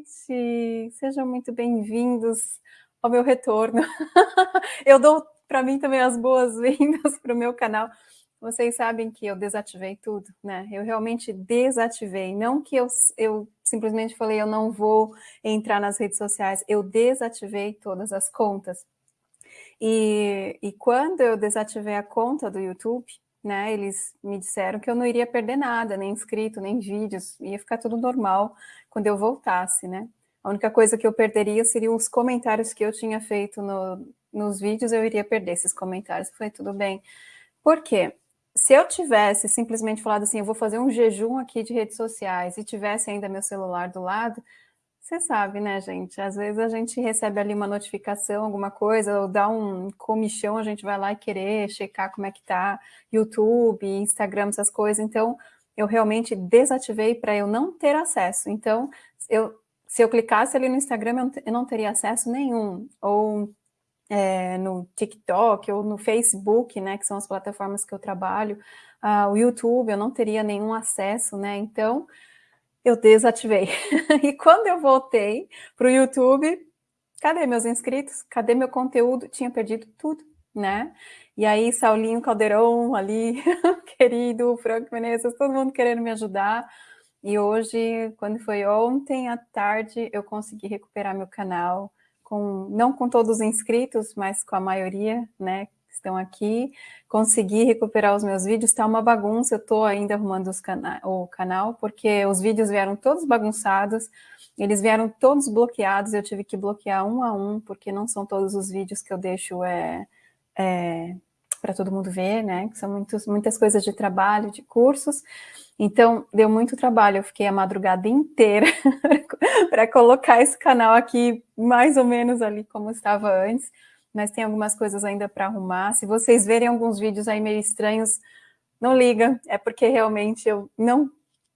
noite, sejam muito bem-vindos ao meu retorno. eu dou para mim também as boas-vindas para o meu canal. Vocês sabem que eu desativei tudo, né? Eu realmente desativei, não que eu, eu simplesmente falei eu não vou entrar nas redes sociais, eu desativei todas as contas. E, e quando eu desativei a conta do YouTube, né, eles me disseram que eu não iria perder nada, nem inscrito, nem vídeos, ia ficar tudo normal quando eu voltasse, né? A única coisa que eu perderia seriam os comentários que eu tinha feito no, nos vídeos, eu iria perder esses comentários. Foi tudo bem. Por quê? Se eu tivesse simplesmente falado assim, eu vou fazer um jejum aqui de redes sociais e tivesse ainda meu celular do lado, você sabe, né, gente? Às vezes a gente recebe ali uma notificação, alguma coisa, ou dá um comichão, a gente vai lá e querer checar como é que tá YouTube, Instagram, essas coisas. Então, eu realmente desativei para eu não ter acesso. Então, eu, se eu clicasse ali no Instagram, eu não teria acesso nenhum. Ou é, no TikTok, ou no Facebook, né, que são as plataformas que eu trabalho, uh, o YouTube, eu não teria nenhum acesso, né? Então, eu desativei. e quando eu voltei para o YouTube, cadê meus inscritos? Cadê meu conteúdo? Tinha perdido tudo, né? E aí, Saulinho Caldeirão ali, querido, Franco Menezes, todo mundo querendo me ajudar. E hoje, quando foi ontem à tarde, eu consegui recuperar meu canal, com, não com todos os inscritos, mas com a maioria, né, estão aqui, consegui recuperar os meus vídeos, está uma bagunça, eu estou ainda arrumando cana o canal, porque os vídeos vieram todos bagunçados, eles vieram todos bloqueados, eu tive que bloquear um a um, porque não são todos os vídeos que eu deixo é, é, para todo mundo ver, né, que são muitos, muitas coisas de trabalho, de cursos, então deu muito trabalho, eu fiquei a madrugada inteira para colocar esse canal aqui, mais ou menos ali como estava antes, mas tem algumas coisas ainda para arrumar. Se vocês verem alguns vídeos aí meio estranhos, não liga, é porque realmente eu não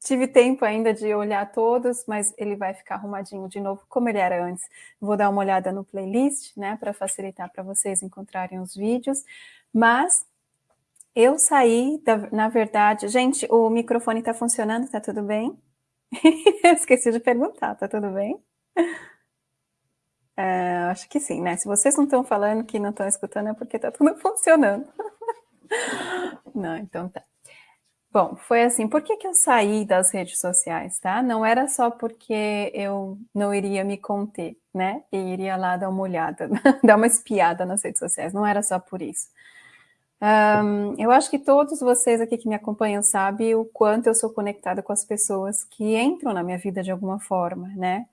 tive tempo ainda de olhar todos, mas ele vai ficar arrumadinho de novo, como ele era antes. Vou dar uma olhada no playlist, né, para facilitar para vocês encontrarem os vídeos, mas eu saí, da, na verdade... Gente, o microfone está funcionando, está tudo bem? Esqueci de perguntar, está tudo bem? É, acho que sim, né? Se vocês não estão falando que não estão escutando, é porque está tudo funcionando. não, então tá. Bom, foi assim, por que, que eu saí das redes sociais, tá? Não era só porque eu não iria me conter, né? E iria lá dar uma olhada, dar uma espiada nas redes sociais, não era só por isso. Um, eu acho que todos vocês aqui que me acompanham sabem o quanto eu sou conectada com as pessoas que entram na minha vida de alguma forma, né?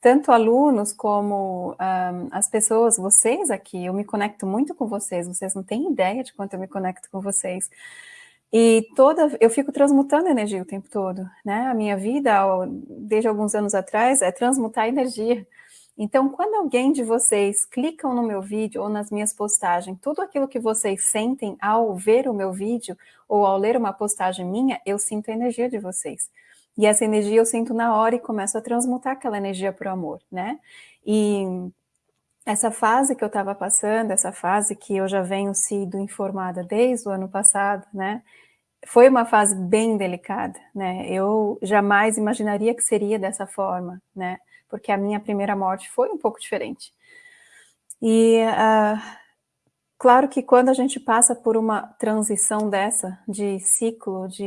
Tanto alunos como um, as pessoas, vocês aqui, eu me conecto muito com vocês, vocês não têm ideia de quanto eu me conecto com vocês. E toda, eu fico transmutando energia o tempo todo, né? A minha vida, desde alguns anos atrás, é transmutar energia. Então, quando alguém de vocês clicam no meu vídeo ou nas minhas postagens, tudo aquilo que vocês sentem ao ver o meu vídeo ou ao ler uma postagem minha, eu sinto a energia de vocês. E essa energia eu sinto na hora e começo a transmutar aquela energia para o amor, né? E essa fase que eu estava passando, essa fase que eu já venho sido informada desde o ano passado, né? Foi uma fase bem delicada, né? Eu jamais imaginaria que seria dessa forma, né? Porque a minha primeira morte foi um pouco diferente. E uh, Claro que quando a gente passa por uma transição dessa, de ciclo, de,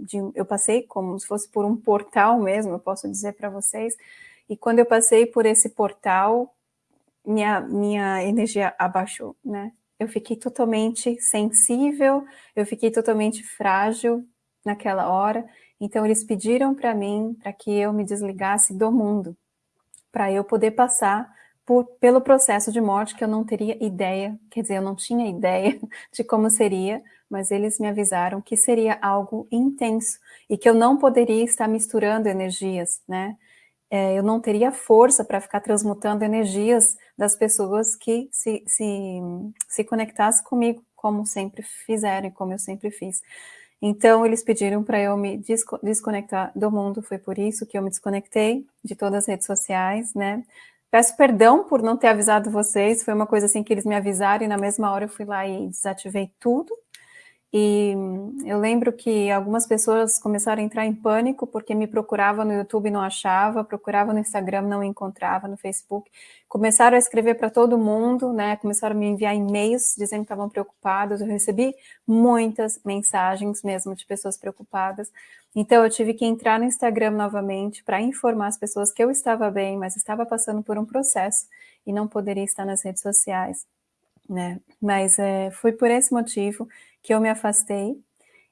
de, eu passei como se fosse por um portal mesmo, eu posso dizer para vocês, e quando eu passei por esse portal, minha, minha energia abaixou, né? Eu fiquei totalmente sensível, eu fiquei totalmente frágil naquela hora, então eles pediram para mim para que eu me desligasse do mundo, para eu poder passar por, pelo processo de morte que eu não teria ideia, quer dizer, eu não tinha ideia de como seria, mas eles me avisaram que seria algo intenso e que eu não poderia estar misturando energias, né? É, eu não teria força para ficar transmutando energias das pessoas que se, se, se conectassem comigo, como sempre fizeram e como eu sempre fiz. Então, eles pediram para eu me desconectar do mundo, foi por isso que eu me desconectei de todas as redes sociais, né? Peço perdão por não ter avisado vocês, foi uma coisa assim que eles me avisaram e na mesma hora eu fui lá e desativei tudo. E eu lembro que algumas pessoas começaram a entrar em pânico porque me procurava no YouTube e não achava, procurava no Instagram não encontrava, no Facebook. Começaram a escrever para todo mundo, né? Começaram a me enviar e-mails dizendo que estavam preocupados. Eu recebi muitas mensagens mesmo de pessoas preocupadas. Então eu tive que entrar no Instagram novamente para informar as pessoas que eu estava bem, mas estava passando por um processo e não poderia estar nas redes sociais, né? Mas é, foi por esse motivo que eu me afastei.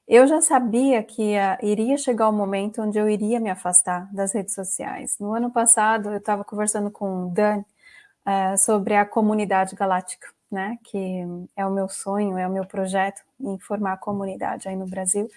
Eu já sabia que ia, iria chegar o momento onde eu iria me afastar das redes sociais. No ano passado, eu estava conversando com o Dan uh, sobre a comunidade galáctica, né? Que é o meu sonho, é o meu projeto em formar a comunidade aí no Brasil.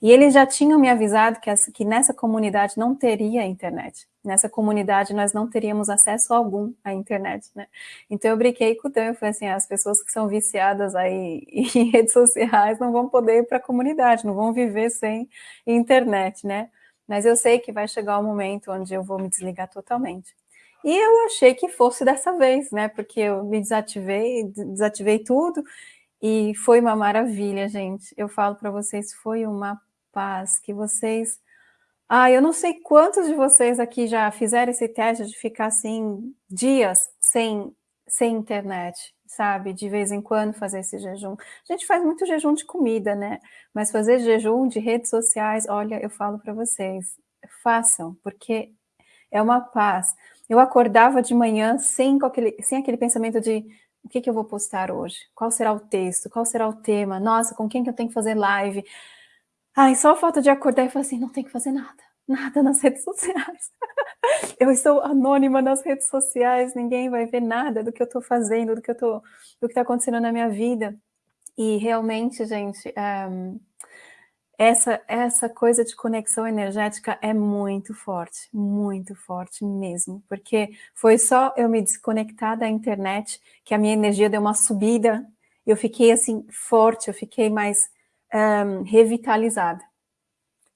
E eles já tinham me avisado que, essa, que nessa comunidade não teria internet. Nessa comunidade nós não teríamos acesso algum à internet, né? Então eu brinquei com o Dan, eu falei assim, as pessoas que são viciadas aí em redes sociais não vão poder ir para a comunidade, não vão viver sem internet, né? Mas eu sei que vai chegar o um momento onde eu vou me desligar totalmente. E eu achei que fosse dessa vez, né? Porque eu me desativei, desativei tudo e foi uma maravilha, gente. Eu falo para vocês, foi uma paz que vocês... Ah, eu não sei quantos de vocês aqui já fizeram esse teste de ficar assim dias sem, sem internet, sabe? De vez em quando fazer esse jejum. A gente faz muito jejum de comida, né? Mas fazer jejum de redes sociais, olha, eu falo para vocês, façam, porque é uma paz. Eu acordava de manhã sem aquele, sem aquele pensamento de o que, que eu vou postar hoje? Qual será o texto? Qual será o tema? Nossa, com quem que eu tenho que fazer live? Ai, só o fato de acordar e falar assim, não tem que fazer nada, nada nas redes sociais. eu estou anônima nas redes sociais, ninguém vai ver nada do que eu estou fazendo, do que está acontecendo na minha vida. E realmente, gente, um, eh, essa, essa coisa de conexão energética é muito forte, muito forte mesmo, porque foi só eu me desconectar da internet que a minha energia deu uma subida, eu fiquei assim forte, eu fiquei mais um, revitalizada.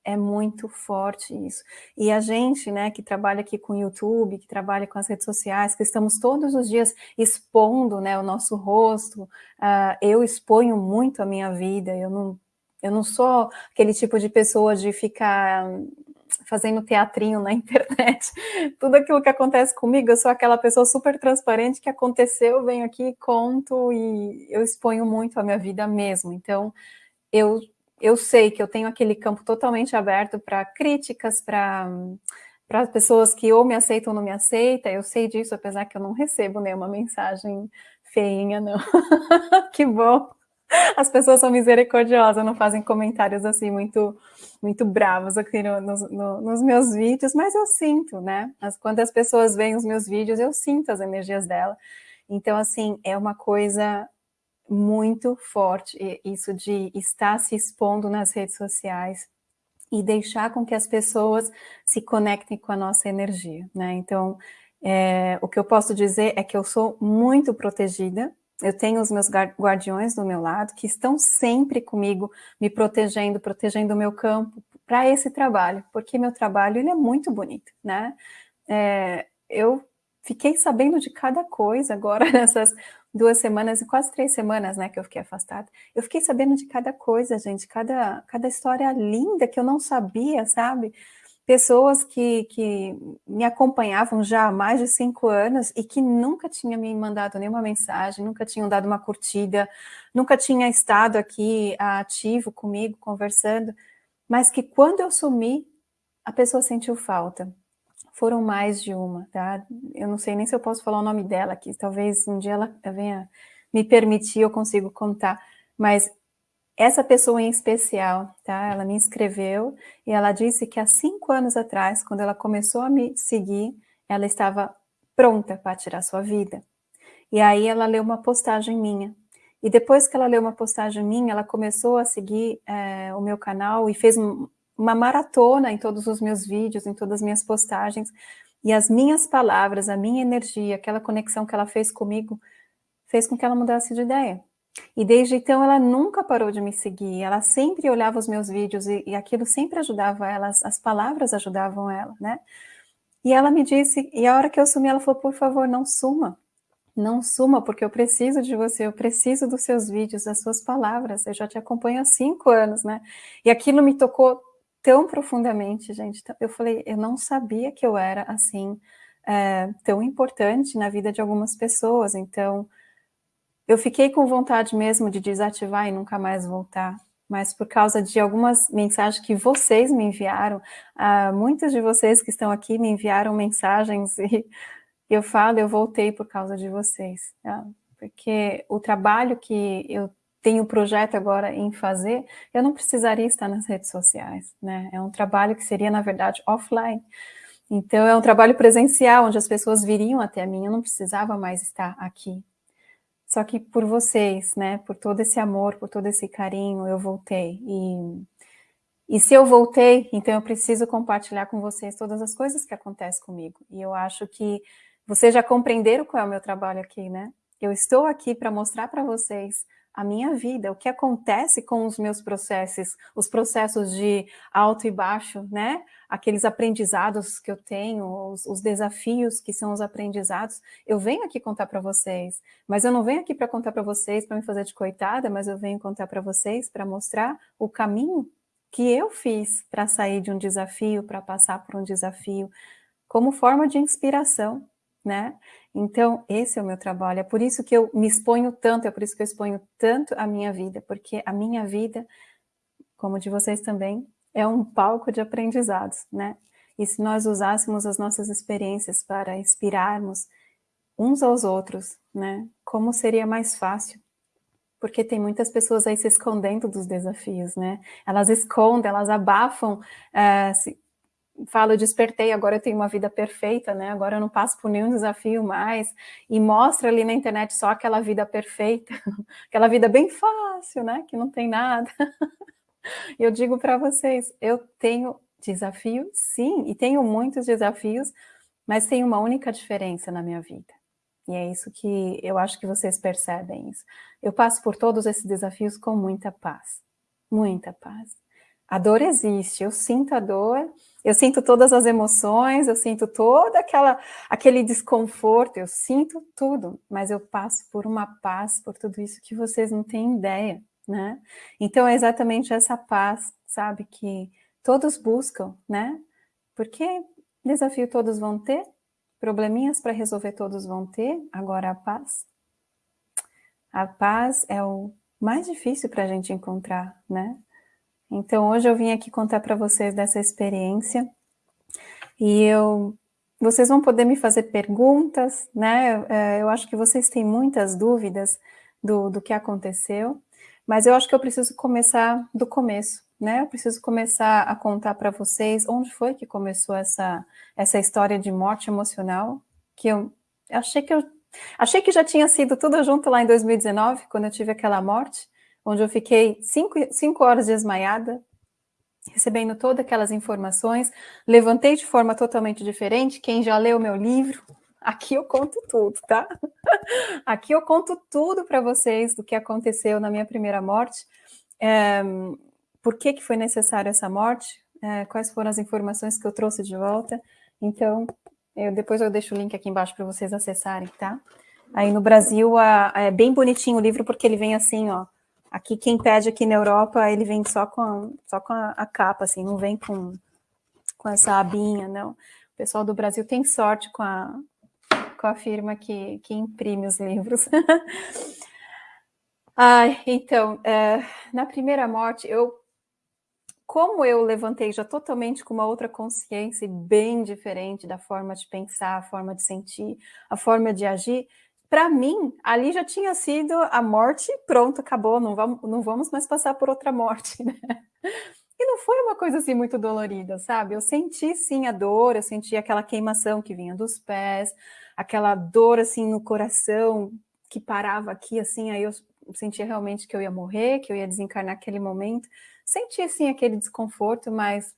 É muito forte isso. E a gente, né, que trabalha aqui com o YouTube, que trabalha com as redes sociais, que estamos todos os dias expondo, né, o nosso rosto, uh, eu exponho muito a minha vida, eu não eu não sou aquele tipo de pessoa de ficar fazendo teatrinho na internet. Tudo aquilo que acontece comigo, eu sou aquela pessoa super transparente que aconteceu, venho aqui, conto e eu exponho muito a minha vida mesmo. Então, eu, eu sei que eu tenho aquele campo totalmente aberto para críticas, para para pessoas que ou me aceitam ou não me aceitam, eu sei disso, apesar que eu não recebo nenhuma mensagem feinha, não. que bom! As pessoas são misericordiosas, não fazem comentários assim muito, muito bravos aqui no, no, nos meus vídeos, mas eu sinto, né? As, quando as pessoas veem os meus vídeos, eu sinto as energias dela. Então, assim, é uma coisa muito forte, isso de estar se expondo nas redes sociais e deixar com que as pessoas se conectem com a nossa energia, né? Então, é, o que eu posso dizer é que eu sou muito protegida, eu tenho os meus guardiões do meu lado, que estão sempre comigo, me protegendo, protegendo o meu campo para esse trabalho, porque meu trabalho ele é muito bonito, né? É, eu fiquei sabendo de cada coisa agora nessas duas semanas e quase três semanas, né, que eu fiquei afastada. Eu fiquei sabendo de cada coisa, gente, cada, cada história linda que eu não sabia, sabe? Pessoas que, que me acompanhavam já há mais de cinco anos e que nunca tinham me mandado nenhuma mensagem, nunca tinham dado uma curtida, nunca tinha estado aqui ativo comigo, conversando, mas que quando eu sumi, a pessoa sentiu falta. Foram mais de uma, tá? Eu não sei nem se eu posso falar o nome dela aqui, talvez um dia ela venha me permitir, eu consigo contar, mas essa pessoa em especial, tá? Ela me escreveu e ela disse que há cinco anos atrás, quando ela começou a me seguir, ela estava pronta para tirar sua vida. E aí ela leu uma postagem minha. E depois que ela leu uma postagem minha, ela começou a seguir é, o meu canal e fez uma maratona em todos os meus vídeos, em todas as minhas postagens. E as minhas palavras, a minha energia, aquela conexão que ela fez comigo, fez com que ela mudasse de ideia. E desde então ela nunca parou de me seguir, ela sempre olhava os meus vídeos e, e aquilo sempre ajudava ela, as, as, palavras ajudavam ela, né? E ela me disse, e a hora que eu sumi, ela falou, por favor, não suma, não suma, porque eu preciso de você, eu preciso dos seus vídeos, das suas palavras, eu já te acompanho há cinco anos, né? E aquilo me tocou tão profundamente, gente. Eu falei, eu não sabia que eu era assim, é, tão importante na vida de algumas pessoas, então eu fiquei com vontade mesmo de desativar e nunca mais voltar, mas por causa de algumas mensagens que vocês me enviaram, uh, muitos de vocês que estão aqui me enviaram mensagens e eu falo, eu voltei por causa de vocês, tá? porque o trabalho que eu tenho projeto agora em fazer, eu não precisaria estar nas redes sociais, né? É um trabalho que seria, na verdade, offline. Então, é um trabalho presencial, onde as pessoas viriam até mim, eu não precisava mais estar aqui. Só que por vocês, né, por todo esse amor, por todo esse carinho, eu voltei. E, e se eu voltei, então eu preciso compartilhar com vocês todas as coisas que acontecem comigo. E eu acho que vocês já compreenderam qual é o meu trabalho aqui, né? Eu estou aqui para mostrar para vocês a minha vida, o que acontece com os meus processos, os processos de alto e baixo, né? Aqueles aprendizados que eu tenho, os, os desafios que são os aprendizados. Eu venho aqui contar para vocês, mas eu não venho aqui para contar para vocês, para me fazer de coitada, mas eu venho contar para vocês para mostrar o caminho que eu fiz para sair de um desafio, para passar por um desafio, como forma de inspiração, né? Então, esse é o meu trabalho, é por isso que eu me exponho tanto, é por isso que eu exponho tanto a minha vida, porque a minha vida, como de vocês também, é um palco de aprendizados, né? E se nós usássemos as nossas experiências para inspirarmos uns aos outros, né? Como seria mais fácil? Porque tem muitas pessoas aí se escondendo dos desafios, né? Elas escondem, elas abafam, uh, se, falo, despertei, agora eu tenho uma vida perfeita, né? Agora eu não passo por nenhum desafio mais. E mostra ali na internet só aquela vida perfeita, aquela vida bem fácil, né? Que não tem nada. eu digo para vocês, eu tenho desafio, sim, e tenho muitos desafios, mas tem uma única diferença na minha vida. E é isso que eu acho que vocês percebem isso. Eu passo por todos esses desafios com muita paz. Muita paz. A dor existe, eu sinto a dor, eu sinto todas as emoções, eu sinto toda aquela aquele desconforto, eu sinto tudo, mas eu passo por uma paz, por tudo isso que vocês não têm ideia, né? Então é exatamente essa paz, sabe, que todos buscam, né? Porque desafio todos vão ter, probleminhas para resolver todos vão ter, agora a paz. A paz é o mais difícil para a gente encontrar, né? Então, hoje eu vim aqui contar para vocês dessa experiência e eu, vocês vão poder me fazer perguntas, né? É, eu acho que vocês têm muitas dúvidas do, do que aconteceu, mas eu acho que eu preciso começar do começo, né? Eu preciso começar a contar para vocês onde foi que começou essa, essa história de morte emocional, que eu achei que eu achei que já tinha sido tudo junto lá em 2019, quando eu tive aquela morte, onde eu fiquei cinco, cinco horas desmaiada, recebendo todas aquelas informações, levantei de forma totalmente diferente, quem já leu meu livro, aqui eu conto tudo, tá? Aqui eu conto tudo para vocês do que aconteceu na minha primeira morte, é, por que, que foi necessário essa morte, é, quais foram as informações que eu trouxe de volta, então, eu, depois eu deixo o link aqui embaixo para vocês acessarem, tá? Aí no Brasil, a, é bem bonitinho o livro, porque ele vem assim, ó, Aqui, quem pede aqui na Europa, ele vem só com a, só com a, a capa, assim, não vem com, com essa abinha, não. O pessoal do Brasil tem sorte com a, com a firma que, que imprime os livros. Ai, então, é, na primeira morte, eu, como eu levantei já totalmente com uma outra consciência bem diferente da forma de pensar, a forma de sentir, a forma de agir, para mim, ali já tinha sido a morte, pronto, acabou, não vamos, não vamos mais passar por outra morte, né? E não foi uma coisa assim muito dolorida, sabe? Eu senti sim a dor, eu senti aquela queimação que vinha dos pés, aquela dor assim no coração que parava aqui assim, aí eu sentia realmente que eu ia morrer, que eu ia desencarnar naquele momento. Senti assim aquele desconforto, mas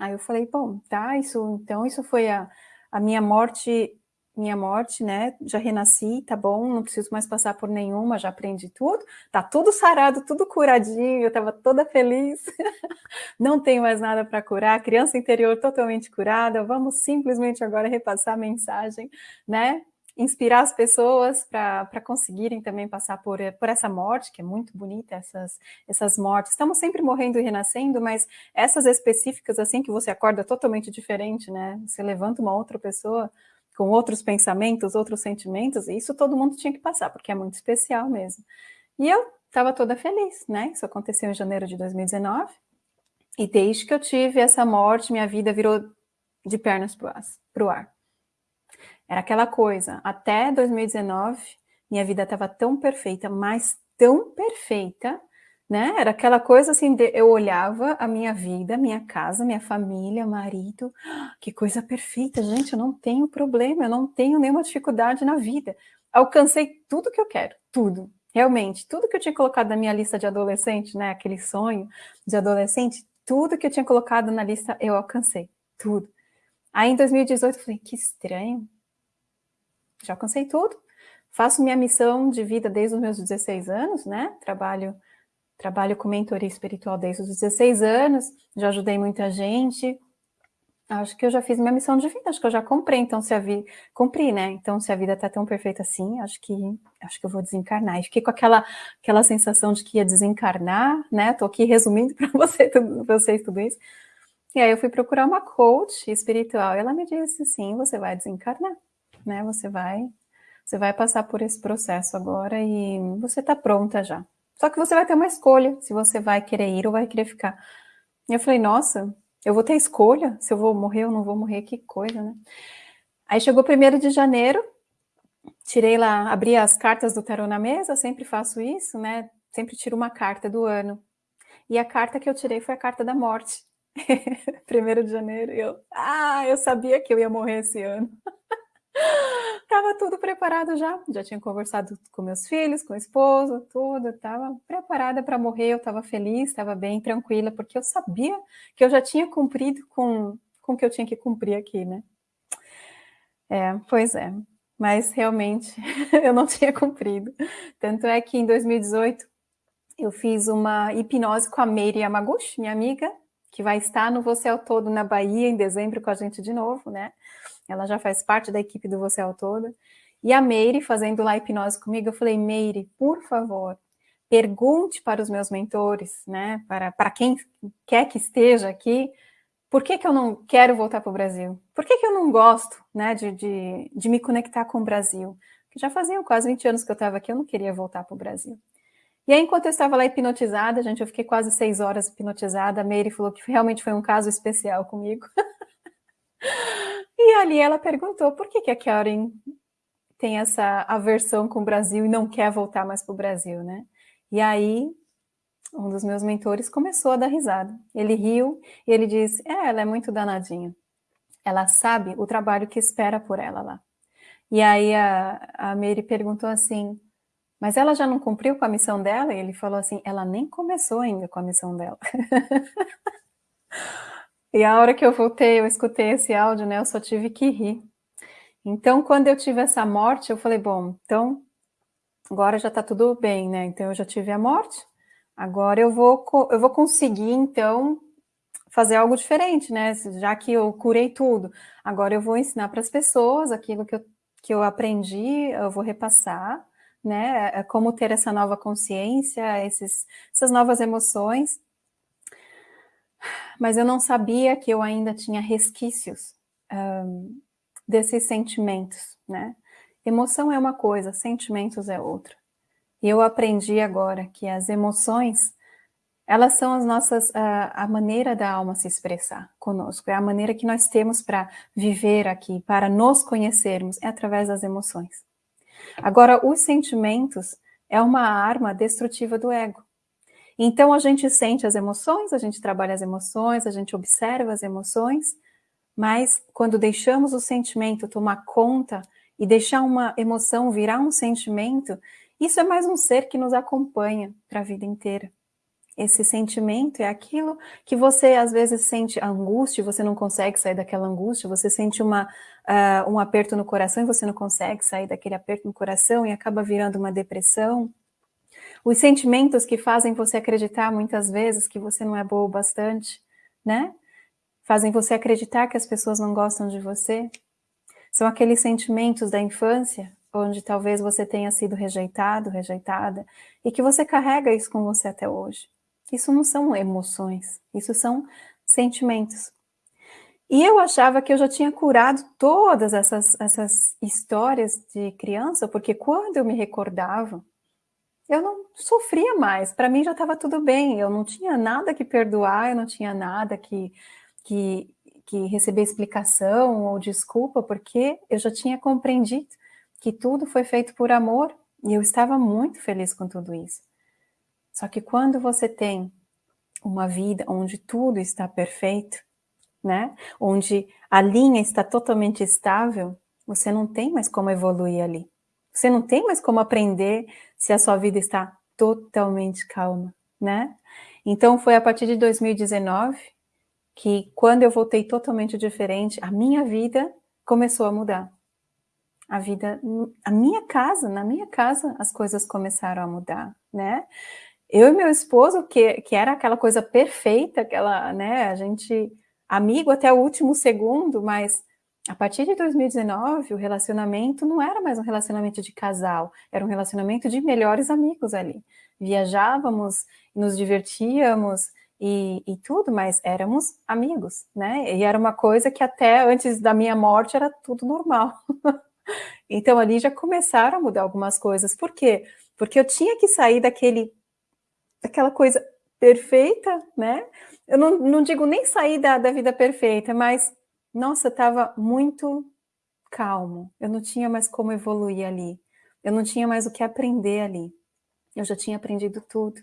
aí eu falei, bom, tá, isso então isso foi a, a minha morte minha morte, né? Já renasci, tá bom, não preciso mais passar por nenhuma, já aprendi tudo, tá tudo sarado, tudo curadinho, eu tava toda feliz, não tenho mais nada para curar, criança interior totalmente curada, vamos simplesmente agora repassar a mensagem, né? inspirar as pessoas para conseguirem também passar por, por essa morte, que é muito bonita, essas, essas mortes. Estamos sempre morrendo e renascendo, mas essas específicas, assim, que você acorda totalmente diferente, né? Você levanta uma outra pessoa com outros pensamentos, outros sentimentos, e isso todo mundo tinha que passar, porque é muito especial mesmo. E eu estava toda feliz, né? Isso aconteceu em janeiro de 2019, e desde que eu tive essa morte, minha vida virou de pernas para o ar. Era aquela coisa, até 2019, minha vida estava tão perfeita, mas tão perfeita, né? Era aquela coisa assim, de, eu olhava a minha vida, minha casa, minha família, marido, que coisa perfeita, gente, eu não tenho problema, eu não tenho nenhuma dificuldade na vida. Alcancei tudo que eu quero, tudo, realmente, tudo que eu tinha colocado na minha lista de adolescente, né, aquele sonho de adolescente, tudo que eu tinha colocado na lista eu alcancei, tudo. Aí em 2018 eu falei, que estranho, já alcancei tudo. Faço minha missão de vida desde os meus 16 anos, né? Trabalho, trabalho com mentoria espiritual desde os 16 anos, já ajudei muita gente. Acho que eu já fiz minha missão de vida, acho que eu já comprei, então se a vida. Cumpri, né? Então, se a vida tá tão perfeita assim, acho que acho que eu vou desencarnar. E fiquei com aquela, aquela sensação de que ia desencarnar, né? Tô aqui resumindo para você, vocês tudo isso. E aí eu fui procurar uma coach espiritual e ela me disse assim: você vai desencarnar né? Você vai, você vai passar por esse processo agora e você está pronta já. Só que você vai ter uma escolha se você vai querer ir ou vai querer ficar. E eu falei, nossa, eu vou ter escolha se eu vou morrer ou não vou morrer, que coisa, né? Aí chegou primeiro de janeiro, tirei lá, abri as cartas do tarô na mesa, sempre faço isso, né? Sempre tiro uma carta do ano. E a carta que eu tirei foi a carta da morte. primeiro de janeiro, eu, ah, eu sabia que eu ia morrer esse ano. Tava tudo preparado já, já tinha conversado com meus filhos, com o esposo, tudo, estava preparada para morrer, eu estava feliz, estava bem tranquila, porque eu sabia que eu já tinha cumprido com, com o que eu tinha que cumprir aqui, né? É, pois é, mas realmente eu não tinha cumprido. Tanto é que em 2018 eu fiz uma hipnose com a Meire Yamaguchi, minha amiga, que vai estar no Você Todo na Bahia em dezembro com a gente de novo, né? Ela já faz parte da equipe do Você ao. E a Meire, fazendo lá hipnose comigo, eu falei, Meire, por favor, pergunte para os meus mentores, né, para, para quem quer que esteja aqui, por que, que eu não quero voltar para o Brasil? Por que, que eu não gosto né, de, de, de me conectar com o Brasil? Porque já faziam quase 20 anos que eu estava aqui, eu não queria voltar para o Brasil. E aí, enquanto eu estava lá hipnotizada, gente, eu fiquei quase seis horas hipnotizada, a Meire falou que realmente foi um caso especial comigo. E ali ela perguntou por que, que a Karen tem essa aversão com o Brasil e não quer voltar mais para o Brasil, né? E aí um dos meus mentores começou a dar risada. Ele riu e ele disse: É, ela é muito danadinha. Ela sabe o trabalho que espera por ela lá. E aí a, a Mary perguntou assim: Mas ela já não cumpriu com a missão dela? E ele falou assim: Ela nem começou ainda com a missão dela. E a hora que eu voltei, eu escutei esse áudio, né? Eu só tive que rir. Então, quando eu tive essa morte, eu falei, bom, então agora já tá tudo bem, né? Então eu já tive a morte, agora eu vou, eu vou conseguir, então, fazer algo diferente, né? Já que eu curei tudo, agora eu vou ensinar para as pessoas aquilo que eu, que eu aprendi, eu vou repassar, né? É como ter essa nova consciência, esses, essas novas emoções mas eu não sabia que eu ainda tinha resquícios um, desses sentimentos, né? Emoção é uma coisa, sentimentos é outra. E eu aprendi agora que as emoções, elas são as nossas, a, a maneira da alma se expressar conosco, é a maneira que nós temos para viver aqui, para nos conhecermos, é através das emoções. Agora, os sentimentos é uma arma destrutiva do ego. Então a gente sente as emoções, a gente trabalha as emoções, a gente observa as emoções, mas quando deixamos o sentimento tomar conta e deixar uma emoção virar um sentimento, isso é mais um ser que nos acompanha para a vida inteira. Esse sentimento é aquilo que você às vezes sente angústia, você não consegue sair daquela angústia, você sente uma, uh, um aperto no coração e você não consegue sair daquele aperto no coração e acaba virando uma depressão. Os sentimentos que fazem você acreditar muitas vezes que você não é boa o bastante, né? Fazem você acreditar que as pessoas não gostam de você. São aqueles sentimentos da infância, onde talvez você tenha sido rejeitado, rejeitada, e que você carrega isso com você até hoje. Isso não são emoções, isso são sentimentos. E eu achava que eu já tinha curado todas essas, essas histórias de criança, porque quando eu me recordava, eu não sofria mais. Para mim já estava tudo bem, eu não tinha nada que perdoar, eu não tinha nada que, que, que receber explicação ou desculpa, porque eu já tinha compreendido que tudo foi feito por amor e eu estava muito feliz com tudo isso. Só que quando você tem uma vida onde tudo está perfeito, né? Onde a linha está totalmente estável, você não tem mais como evoluir ali. Você não tem mais como aprender se a sua vida está totalmente calma, né? Então foi a partir de 2019 que quando eu voltei totalmente diferente, a minha vida começou a mudar. A vida, a minha casa, na minha casa, as coisas começaram a mudar, né? Eu e meu esposo, que, que era aquela coisa perfeita, aquela, né, a gente amigo até o último segundo, mas a partir de 2019, o relacionamento não era mais um relacionamento de casal, era um relacionamento de melhores amigos ali. Viajávamos, nos divertíamos e, e tudo, mas éramos amigos, né? E era uma coisa que até antes da minha morte era tudo normal. então ali já começaram a mudar algumas coisas. Por quê? Porque eu tinha que sair daquele, daquela coisa perfeita, né? eu não, não digo nem sair da, da vida perfeita, mas, nossa, estava muito calmo, eu não tinha mais como evoluir ali, eu não tinha mais o que aprender ali, eu já tinha aprendido tudo.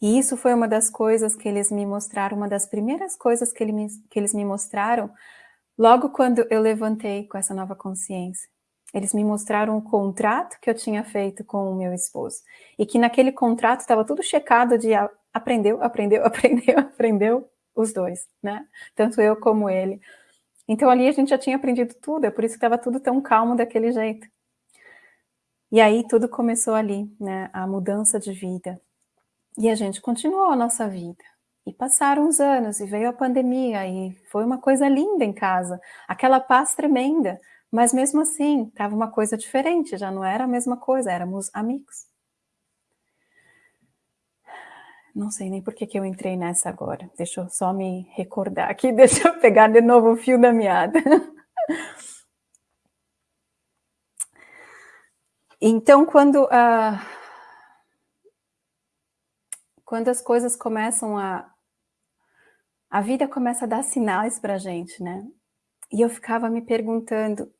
E isso foi uma das coisas que eles me mostraram, uma das primeiras coisas que, ele me, que eles me mostraram, logo quando eu levantei com essa nova consciência. Eles me mostraram o contrato que eu tinha feito com o meu esposo. E que naquele contrato estava tudo checado de aprendeu, aprendeu, aprendeu, aprendeu, os dois, né? Tanto eu como ele. Então ali a gente já tinha aprendido tudo, é por isso que estava tudo tão calmo daquele jeito. E aí tudo começou ali, né? A mudança de vida. E a gente continuou a nossa vida. E passaram os anos, e veio a pandemia, e foi uma coisa linda em casa, aquela paz tremenda, mas mesmo assim, estava uma coisa diferente, já não era a mesma coisa, éramos amigos. Não sei nem por que, que eu entrei nessa agora. Deixa eu só me recordar aqui, deixa eu pegar de novo o fio da meada. Então, quando, uh, quando as coisas começam a... A vida começa a dar sinais para a gente, né? E eu ficava me perguntando,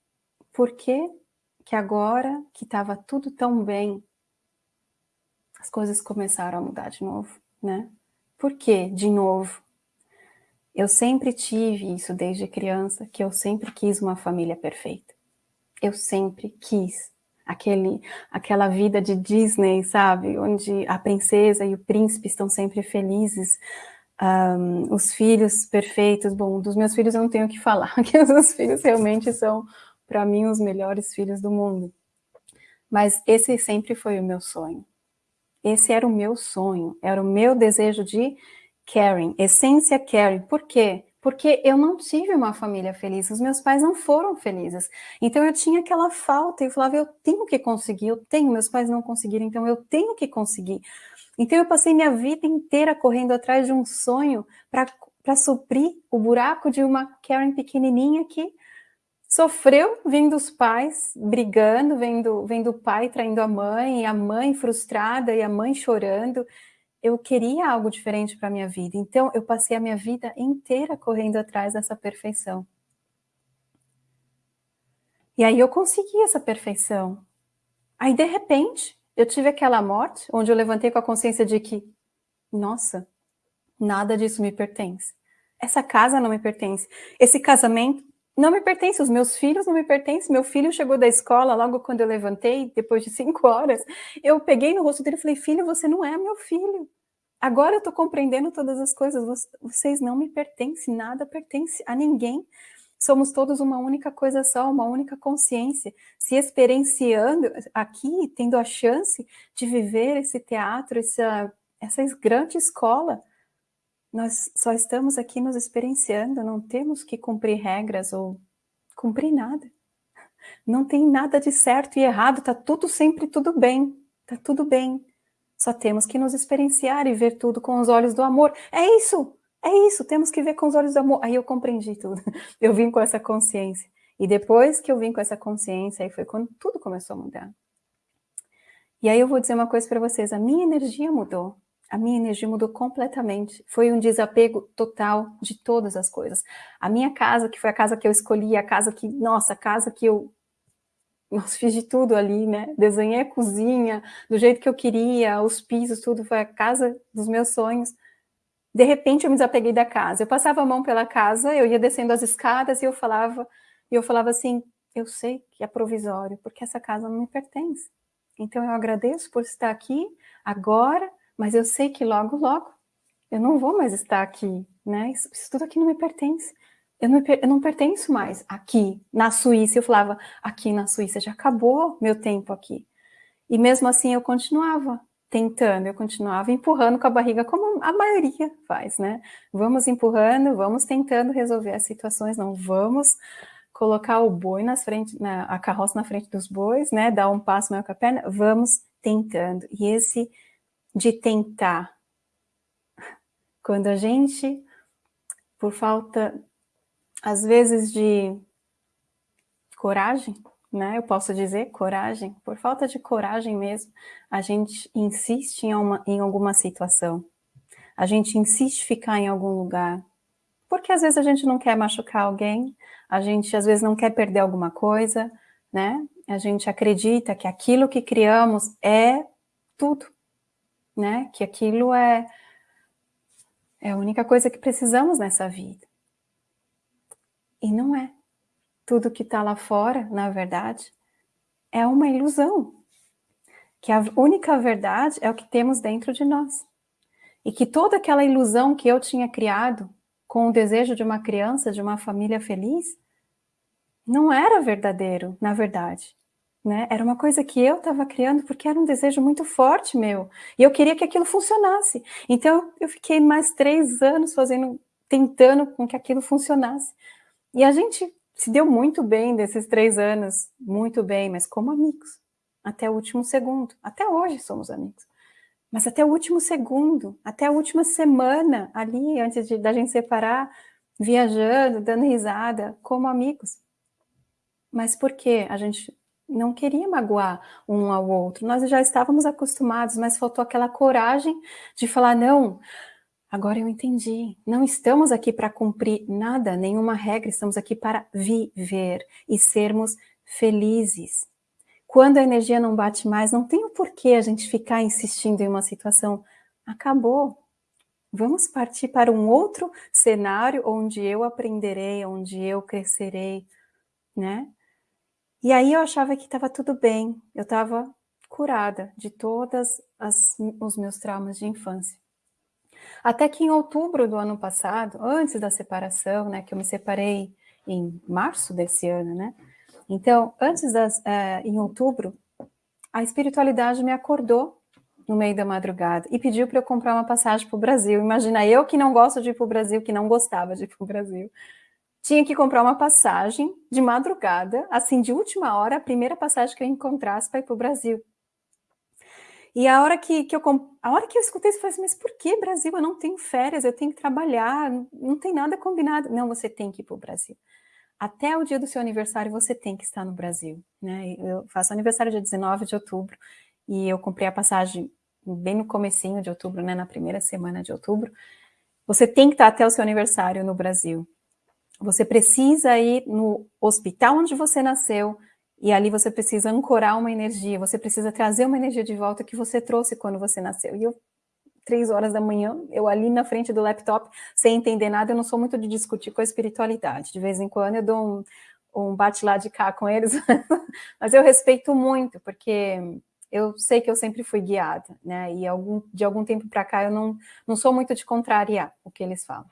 por que que agora que estava tudo tão bem, as coisas começaram a mudar de novo? Né? Por quê, de novo? Eu sempre tive isso desde criança, que eu sempre quis uma família perfeita. Eu sempre quis aquele, aquela vida de Disney, sabe? Onde a princesa e o príncipe estão sempre felizes, um, os filhos perfeitos. Bom, dos meus filhos eu não tenho o que falar, que os meus filhos realmente são, para mim, os melhores filhos do mundo. Mas esse sempre foi o meu sonho. Esse era o meu sonho, era o meu desejo de caring, essência caring. Por quê? Porque eu não tive uma família feliz, os meus pais não foram felizes. Então eu tinha aquela falta, eu falava, eu tenho que conseguir, eu tenho, meus pais não conseguiram, então eu tenho que conseguir. Então eu passei minha vida inteira correndo atrás de um sonho para suprir o buraco de uma Karen pequenininha que sofreu vendo os pais brigando, vendo, vendo o pai traindo a mãe, e a mãe frustrada e a mãe chorando. Eu queria algo diferente para a minha vida, então eu passei a minha vida inteira correndo atrás dessa perfeição. E aí eu consegui essa perfeição. Aí, de repente, eu tive aquela morte, onde eu levantei com a consciência de que, nossa, nada disso me pertence. Essa casa não me pertence. Esse casamento não me pertence, os meus filhos não me pertencem. Meu filho chegou da escola logo quando eu levantei, depois de cinco horas. Eu peguei no rosto dele e falei, filho, você não é meu filho. Agora eu estou compreendendo todas as coisas. Vocês não me pertencem, nada pertence a ninguém. Somos todos uma única coisa só, uma única consciência, se experienciando aqui, tendo a chance de viver esse teatro, essa, essa grande escola nós só estamos aqui nos experienciando, não temos que cumprir regras ou cumprir nada. Não tem nada de certo e errado, tá tudo sempre tudo bem, tá tudo bem. Só temos que nos experienciar e ver tudo com os olhos do amor. É isso, é isso, temos que ver com os olhos do amor. Aí eu compreendi tudo. Eu vim com essa consciência. E depois que eu vim com essa consciência, aí foi quando tudo começou a mudar. E aí eu vou dizer uma coisa para vocês, a minha energia mudou. A minha energia mudou completamente. Foi um desapego total de todas as coisas. A minha casa, que foi a casa que eu escolhi, a casa que, nossa, a casa que eu nossa, fiz de tudo ali, né? Desenhei a cozinha do jeito que eu queria, os pisos, tudo, foi a casa dos meus sonhos. De repente eu me desapeguei da casa. Eu passava a mão pela casa, eu ia descendo as escadas e eu falava, e eu falava assim, eu sei que é provisório, porque essa casa não me pertence. Então eu agradeço por estar aqui agora, mas eu sei que logo, logo eu não vou mais estar aqui, né? Isso, isso tudo aqui não me pertence. Eu não, eu não pertenço mais aqui, na Suíça. Eu falava, aqui na Suíça já acabou meu tempo aqui. E mesmo assim eu continuava tentando, eu continuava empurrando com a barriga, como a maioria faz, né? Vamos empurrando, vamos tentando resolver as situações, não vamos colocar o boi na frente, na, a carroça na frente dos bois, né? Dar um passo maior com a perna, vamos tentando. E esse de tentar, quando a gente, por falta, às vezes, de coragem, né? Eu posso dizer coragem, por falta de coragem mesmo, a gente insiste em, uma, em alguma situação, a gente insiste em ficar em algum lugar, porque às vezes a gente não quer machucar alguém, a gente às vezes não quer perder alguma coisa, né? A gente acredita que aquilo que criamos é tudo, né? Que aquilo é, é a única coisa que precisamos nessa vida. E não é. Tudo que está lá fora, na verdade, é uma ilusão. Que a única verdade é o que temos dentro de nós. E que toda aquela ilusão que eu tinha criado com o desejo de uma criança, de uma família feliz, não era verdadeiro, na verdade. Né? Era uma coisa que eu estava criando porque era um desejo muito forte meu. E eu queria que aquilo funcionasse. Então, eu fiquei mais três anos fazendo, tentando com que aquilo funcionasse. E a gente se deu muito bem desses três anos, muito bem, mas como amigos. Até o último segundo. Até hoje somos amigos. Mas até o último segundo, até a última semana ali, antes de, da gente separar, viajando, dando risada, como amigos. Mas por quê? A gente não queria magoar um ao outro. Nós já estávamos acostumados, mas faltou aquela coragem de falar, não, agora eu entendi. Não estamos aqui para cumprir nada, nenhuma regra, estamos aqui para viver e sermos felizes. Quando a energia não bate mais, não tem o porquê a gente ficar insistindo em uma situação. Acabou. Vamos partir para um outro cenário onde eu aprenderei, onde eu crescerei, né? E aí eu achava que estava tudo bem, eu estava curada de todos os meus traumas de infância. Até que em outubro do ano passado, antes da separação, né, que eu me separei em março desse ano, né, então, antes das, é, em outubro, a espiritualidade me acordou no meio da madrugada e pediu para eu comprar uma passagem para o Brasil. Imagina, eu que não gosto de ir para o Brasil, que não gostava de ir para o Brasil, tinha que comprar uma passagem de madrugada, assim, de última hora, a primeira passagem que eu encontrasse para ir para o Brasil. E a hora que, que eu a hora que eu escutei isso, eu falei assim, mas por que Brasil? Eu não tenho férias, eu tenho que trabalhar, não tem nada combinado. Não, você tem que ir para o Brasil até o dia do seu aniversário você tem que estar no Brasil, né? Eu faço aniversário dia 19 de outubro e eu comprei a passagem bem no comecinho de outubro, né, na primeira semana de outubro. Você tem que estar até o seu aniversário no Brasil. Você precisa ir no hospital onde você nasceu e ali você precisa ancorar uma energia, você precisa trazer uma energia de volta que você trouxe quando você nasceu. E eu três horas da manhã, eu ali na frente do laptop, sem entender nada, eu não sou muito de discutir com a espiritualidade. De vez em quando eu dou um, um bate lá de cá com eles, mas eu respeito muito, porque eu sei que eu sempre fui guiada, né? E algum, de algum tempo para cá eu não, não sou muito de contrariar o que eles falam.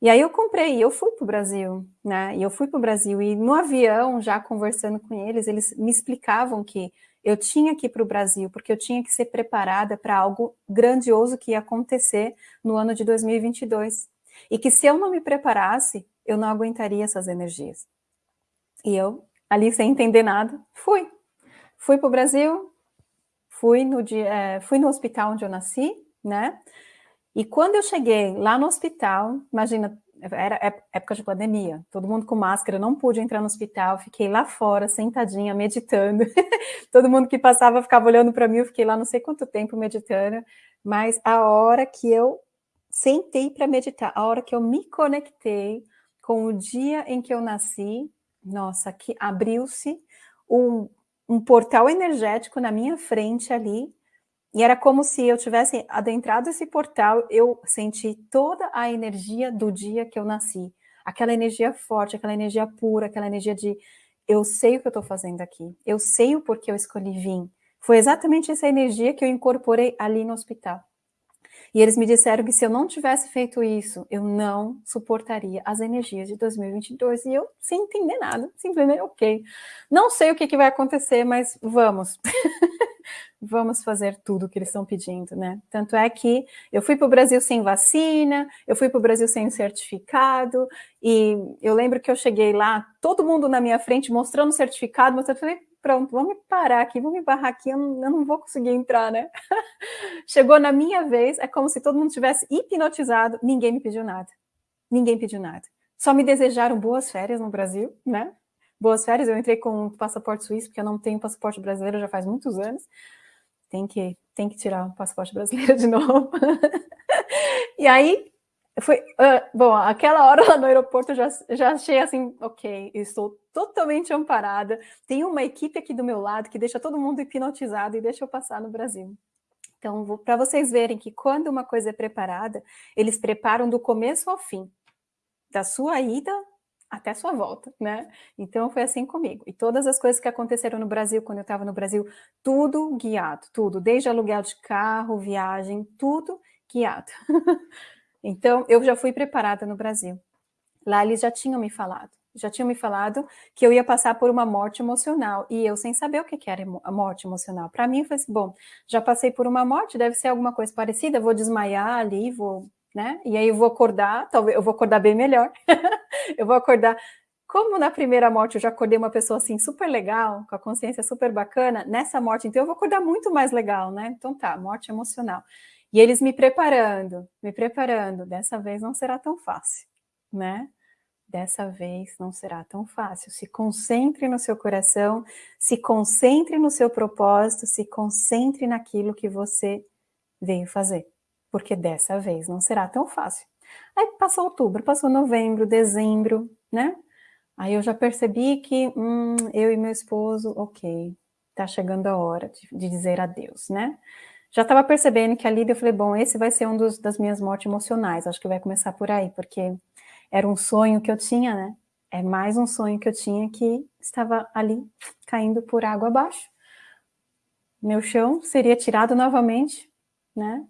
E aí eu comprei, e eu fui para o Brasil, né? E eu fui para o Brasil, e no avião, já conversando com eles, eles me explicavam que eu tinha que ir para o Brasil, porque eu tinha que ser preparada para algo grandioso que ia acontecer no ano de 2022. E que se eu não me preparasse, eu não aguentaria essas energias. E eu, ali sem entender nada, fui. Fui para o Brasil, fui no, dia, é, fui no hospital onde eu nasci, né? E quando eu cheguei lá no hospital, imagina, era época de pandemia, todo mundo com máscara, não pude entrar no hospital, fiquei lá fora, sentadinha, meditando. todo mundo que passava ficava olhando para mim, eu fiquei lá não sei quanto tempo meditando, mas a hora que eu sentei para meditar, a hora que eu me conectei com o dia em que eu nasci, nossa, que abriu-se um, um portal energético na minha frente ali, e era como se eu tivesse adentrado esse portal, eu senti toda a energia do dia que eu nasci. Aquela energia forte, aquela energia pura, aquela energia de eu sei o que eu estou fazendo aqui, eu sei o porquê eu escolhi vir. Foi exatamente essa energia que eu incorporei ali no hospital. E eles me disseram que se eu não tivesse feito isso, eu não suportaria as energias de 2022. E eu, sem entender nada, simplesmente, ok. Não sei o que, que vai acontecer, mas vamos. vamos fazer tudo o que eles estão pedindo, né? Tanto é que eu fui para o Brasil sem vacina, eu fui para o Brasil sem certificado, e eu lembro que eu cheguei lá, todo mundo na minha frente mostrando o certificado, mas eu falei, pronto, vamos parar aqui, vamos me barrar aqui, eu não, eu não vou conseguir entrar, né? Chegou na minha vez, é como se todo mundo tivesse hipnotizado, ninguém me pediu nada, ninguém pediu nada. Só me desejaram boas férias no Brasil, né? Boas férias, eu entrei com um passaporte suíço, porque eu não tenho passaporte brasileiro já faz muitos anos, tem que, tem que tirar o passaporte brasileiro de novo. e aí, foi, uh, bom, aquela hora lá no aeroporto eu já, já achei assim, ok, estou totalmente amparada, tem uma equipe aqui do meu lado que deixa todo mundo hipnotizado e deixa eu passar no Brasil. Então, para vocês verem que quando uma coisa é preparada, eles preparam do começo ao fim, da sua ida até sua volta, né? Então foi assim comigo. E todas as coisas que aconteceram no Brasil, quando eu estava no Brasil, tudo guiado, tudo, desde aluguel de carro, viagem, tudo guiado. então eu já fui preparada no Brasil. Lá eles já tinham me falado, já tinham me falado que eu ia passar por uma morte emocional, e eu sem saber o que era a morte emocional. Para mim foi assim, bom, já passei por uma morte, deve ser alguma coisa parecida, vou desmaiar ali, vou né? E aí eu vou acordar, talvez eu vou acordar bem melhor. eu vou acordar. Como na primeira morte eu já acordei uma pessoa assim super legal, com a consciência super bacana, nessa morte então eu vou acordar muito mais legal, né? Então tá, morte emocional. E eles me preparando, me preparando, dessa vez não será tão fácil, né? Dessa vez não será tão fácil. Se concentre no seu coração, se concentre no seu propósito, se concentre naquilo que você veio fazer porque dessa vez não será tão fácil. Aí passou outubro, passou novembro, dezembro, né? Aí eu já percebi que hum, eu e meu esposo, ok, tá chegando a hora de, de dizer adeus, né? Já estava percebendo que ali eu falei, bom, esse vai ser um dos, das minhas mortes emocionais, acho que vai começar por aí, porque era um sonho que eu tinha, né? É mais um sonho que eu tinha que estava ali caindo por água abaixo. Meu chão seria tirado novamente, né?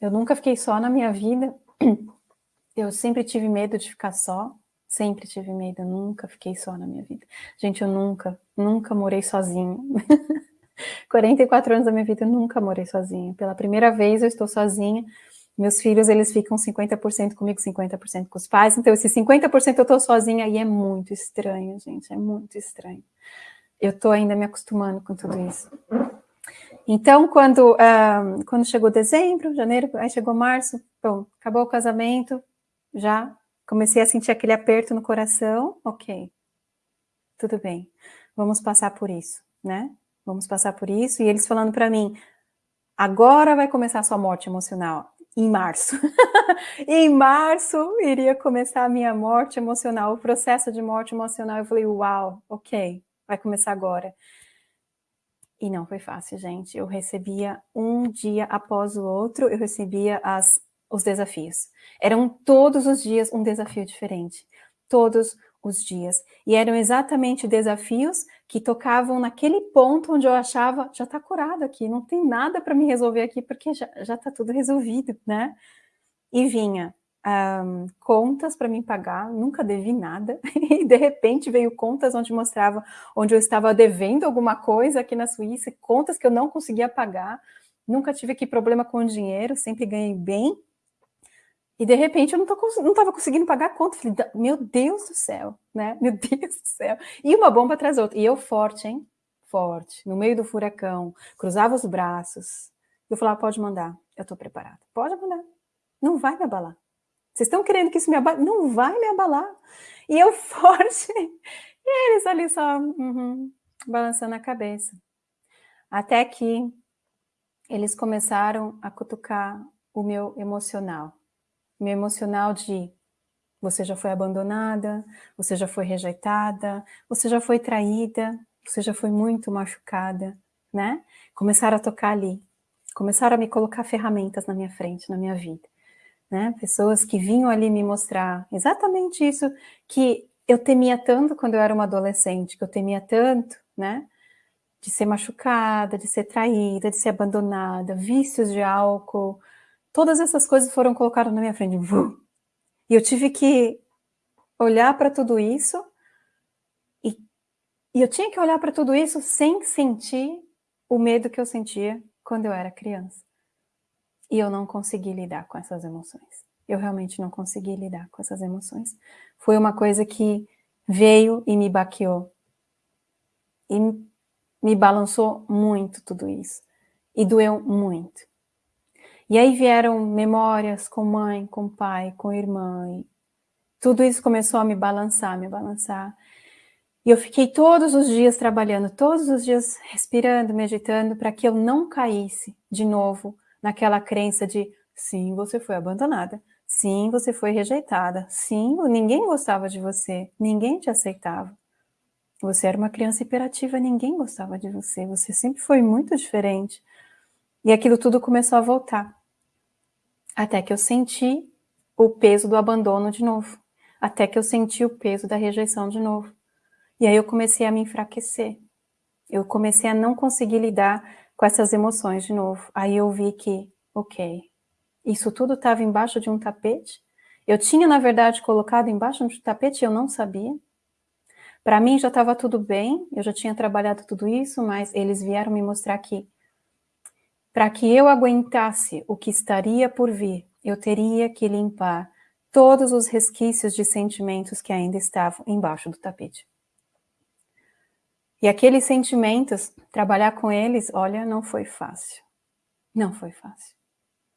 Eu nunca fiquei só na minha vida. Eu sempre tive medo de ficar só. Sempre tive medo, eu nunca fiquei só na minha vida. Gente, eu nunca, nunca morei sozinha. 44 anos da minha vida, eu nunca morei sozinha. Pela primeira vez eu estou sozinha. Meus filhos, eles ficam 50% comigo, 50% com os pais. Então, esse 50% eu estou sozinha e é muito estranho, gente. É muito estranho. Eu estou ainda me acostumando com tudo isso. Então, quando, uh, quando chegou dezembro, janeiro, aí chegou março, bom, acabou o casamento, já comecei a sentir aquele aperto no coração, ok, tudo bem, vamos passar por isso, né? Vamos passar por isso, e eles falando para mim, agora vai começar a sua morte emocional, em março. em março iria começar a minha morte emocional, o processo de morte emocional. Eu falei, uau, ok, vai começar agora. E não foi fácil, gente. Eu recebia um dia após o outro, eu recebia as, os desafios. Eram todos os dias um desafio diferente. Todos os dias. E eram exatamente desafios que tocavam naquele ponto onde eu achava, já está curado aqui, não tem nada para me resolver aqui, porque já está tudo resolvido, né? E vinha um, contas para mim pagar, nunca devi nada, e de repente veio contas onde mostrava onde eu estava devendo alguma coisa aqui na Suíça, contas que eu não conseguia pagar, nunca tive aqui problema com dinheiro, sempre ganhei bem, E de repente eu não, tô, não tava conseguindo pagar a conta. Falei, meu Deus do céu, né? Meu Deus do céu. E uma bomba atrás da outra. E eu forte, hein? Forte, no meio do furacão, cruzava os braços. Eu falava, pode mandar, eu tô preparada. Pode mandar. Não vai me abalar. Vocês estão querendo que isso me abale? Não vai me abalar. E eu forte. E eles ali só uhum, balançando a cabeça. Até que eles começaram a cutucar o meu emocional. Meu emocional de você já foi abandonada, você já foi rejeitada, você já foi traída, você já foi muito machucada, né? Começaram a tocar ali, começaram a me colocar ferramentas na minha frente, na minha vida, né? Pessoas que vinham ali me mostrar exatamente isso que eu temia tanto quando eu era uma adolescente, que eu temia tanto, né? de ser machucada, de ser traída, de ser abandonada, vícios de álcool, todas essas coisas foram colocadas na minha frente. E eu tive que olhar para tudo isso e, e, eu tinha que olhar para tudo isso sem sentir o medo que eu sentia quando eu era criança. E eu não consegui lidar com essas emoções. Eu realmente não consegui lidar com essas emoções. Foi uma coisa que veio e me baqueou. E me balançou muito tudo isso. E doeu muito. E aí vieram memórias com mãe, com pai, com irmã. E tudo isso começou a me balançar, me balançar. E eu fiquei todos os dias trabalhando, todos os dias respirando, meditando, para que eu não caísse de novo naquela crença de sim, você foi abandonada, sim, você foi rejeitada, sim, ninguém gostava de você, ninguém te aceitava. Você era uma criança hiperativa, ninguém gostava de você, você sempre foi muito diferente. E aquilo tudo começou a voltar. Até que eu senti o peso do abandono de novo. Até que eu senti o peso da rejeição de novo. E aí eu comecei a me enfraquecer. Eu comecei a não conseguir lidar com essas emoções de novo. Aí eu vi que, ok, isso tudo estava embaixo de um tapete. Eu tinha, na verdade, colocado embaixo de um tapete e eu não sabia. Para mim já estava tudo bem, eu já tinha trabalhado tudo isso, mas eles vieram me mostrar que para que eu aguentasse o que estaria por vir, eu teria que limpar todos os resquícios de sentimentos que ainda estavam embaixo do tapete. E aqueles sentimentos, trabalhar com eles, olha, não foi fácil. Não foi fácil.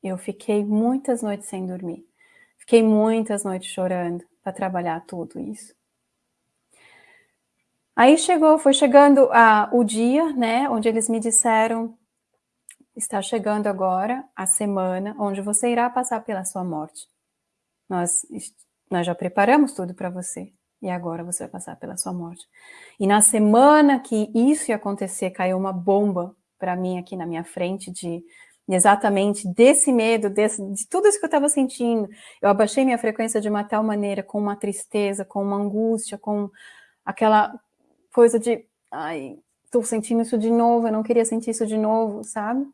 Eu fiquei muitas noites sem dormir. Fiquei muitas noites chorando para trabalhar tudo isso. Aí chegou, foi chegando a, o dia, né, onde eles me disseram, está chegando agora a semana onde você irá passar pela sua morte. Nós, nós já preparamos tudo para você, e agora você vai passar pela sua morte. E na semana que isso ia acontecer, caiu uma bomba para mim aqui na minha frente de exatamente desse medo, desse, de tudo isso que eu estava sentindo. Eu abaixei minha frequência de uma tal maneira, com uma tristeza, com uma angústia, com aquela coisa de, ai, tô sentindo isso de novo, eu não queria sentir isso de novo, sabe?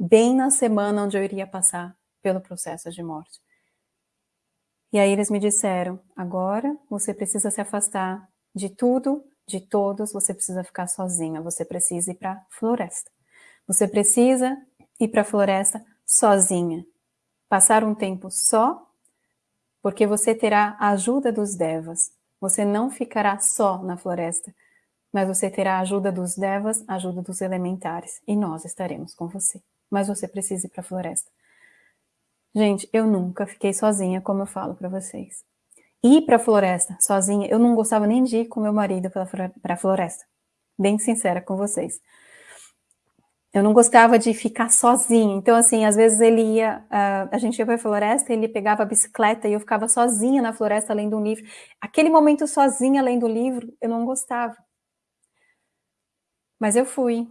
Bem na semana onde eu iria passar pelo processo de morte. E aí eles me disseram, agora você precisa se afastar de tudo, de todos, você precisa ficar sozinha, você precisa ir para a floresta. Você precisa ir para a floresta sozinha. Passar um tempo só, porque você terá a ajuda dos devas. Você não ficará só na floresta, mas você terá a ajuda dos devas, a ajuda dos elementares, e nós estaremos com você. Mas você precisa ir para a floresta. Gente, eu nunca fiquei sozinha, como eu falo para vocês. Ir para a floresta sozinha, eu não gostava nem de ir com meu marido para a floresta. Bem sincera com vocês. Eu não gostava de ficar sozinha. Então, assim, às vezes ele ia, uh, a gente ia para a floresta, ele pegava a bicicleta e eu ficava sozinha na floresta lendo um livro. Aquele momento sozinha lendo o livro, eu não gostava. Mas eu fui.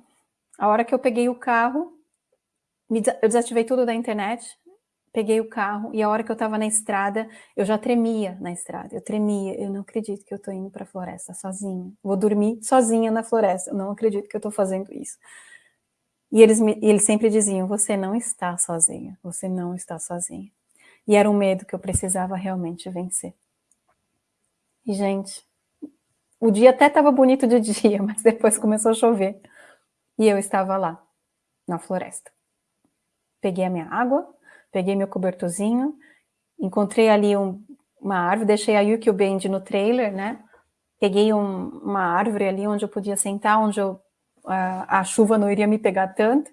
A hora que eu peguei o carro, eu desativei tudo da internet, peguei o carro e a hora que eu estava na estrada, eu já tremia na estrada. Eu tremia. Eu não acredito que eu estou indo para a floresta sozinha. Vou dormir sozinha na floresta. Eu não acredito que eu estou fazendo isso. E eles, me, eles sempre diziam, você não está sozinha, você não está sozinha. E era um medo que eu precisava realmente vencer. E, gente, o dia até estava bonito de dia, mas depois começou a chover. E eu estava lá, na floresta. Peguei a minha água, peguei meu cobertorzinho encontrei ali um, uma árvore, deixei a Yuki Band no trailer, né? Peguei um, uma árvore ali onde eu podia sentar, onde eu, a, a chuva não iria me pegar tanto.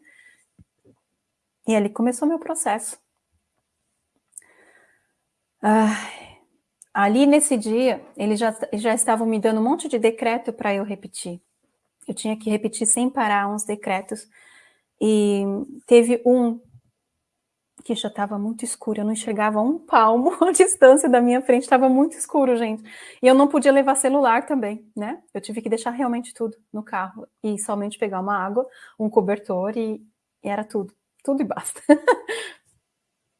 E ali começou meu processo. Ah, ali nesse dia, eles já, já estavam me dando um monte de decreto para eu repetir. Eu tinha que repetir sem parar uns decretos. E teve um que já estava muito escuro, eu não enxergava um palmo a distância da minha frente, estava muito escuro, gente. E eu não podia levar celular também, né? Eu tive que deixar realmente tudo no carro e somente pegar uma água, um cobertor e, e era tudo, tudo e basta.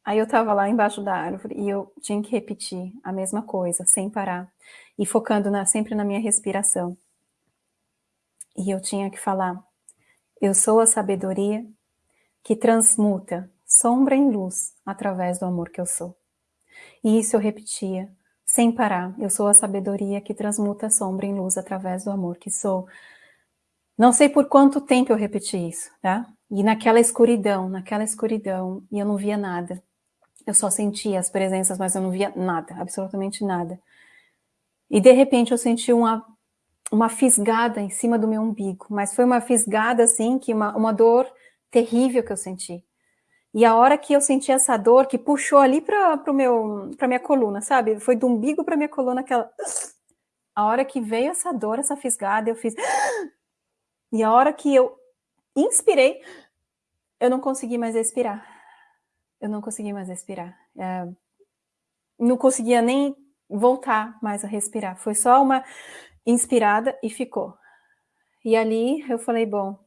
Aí eu estava lá embaixo da árvore e eu tinha que repetir a mesma coisa, sem parar, e focando na, sempre na minha respiração. E eu tinha que falar, eu sou a sabedoria que transmuta sombra em luz através do amor que eu sou. E isso eu repetia, sem parar. Eu sou a sabedoria que transmuta sombra em luz através do amor que sou. Não sei por quanto tempo eu repeti isso, tá? E naquela escuridão, naquela escuridão, e eu não via nada. Eu só sentia as presenças, mas eu não via nada, absolutamente nada. E de repente eu senti uma, uma fisgada em cima do meu umbigo, mas foi uma fisgada assim, que uma, uma dor terrível que eu senti. E a hora que eu senti essa dor, que puxou ali para a minha coluna, sabe? Foi do umbigo para minha coluna, aquela... A hora que veio essa dor, essa fisgada, eu fiz... E a hora que eu inspirei, eu não consegui mais respirar. Eu não consegui mais respirar. É... Não conseguia nem voltar mais a respirar. Foi só uma inspirada e ficou. E ali eu falei, bom,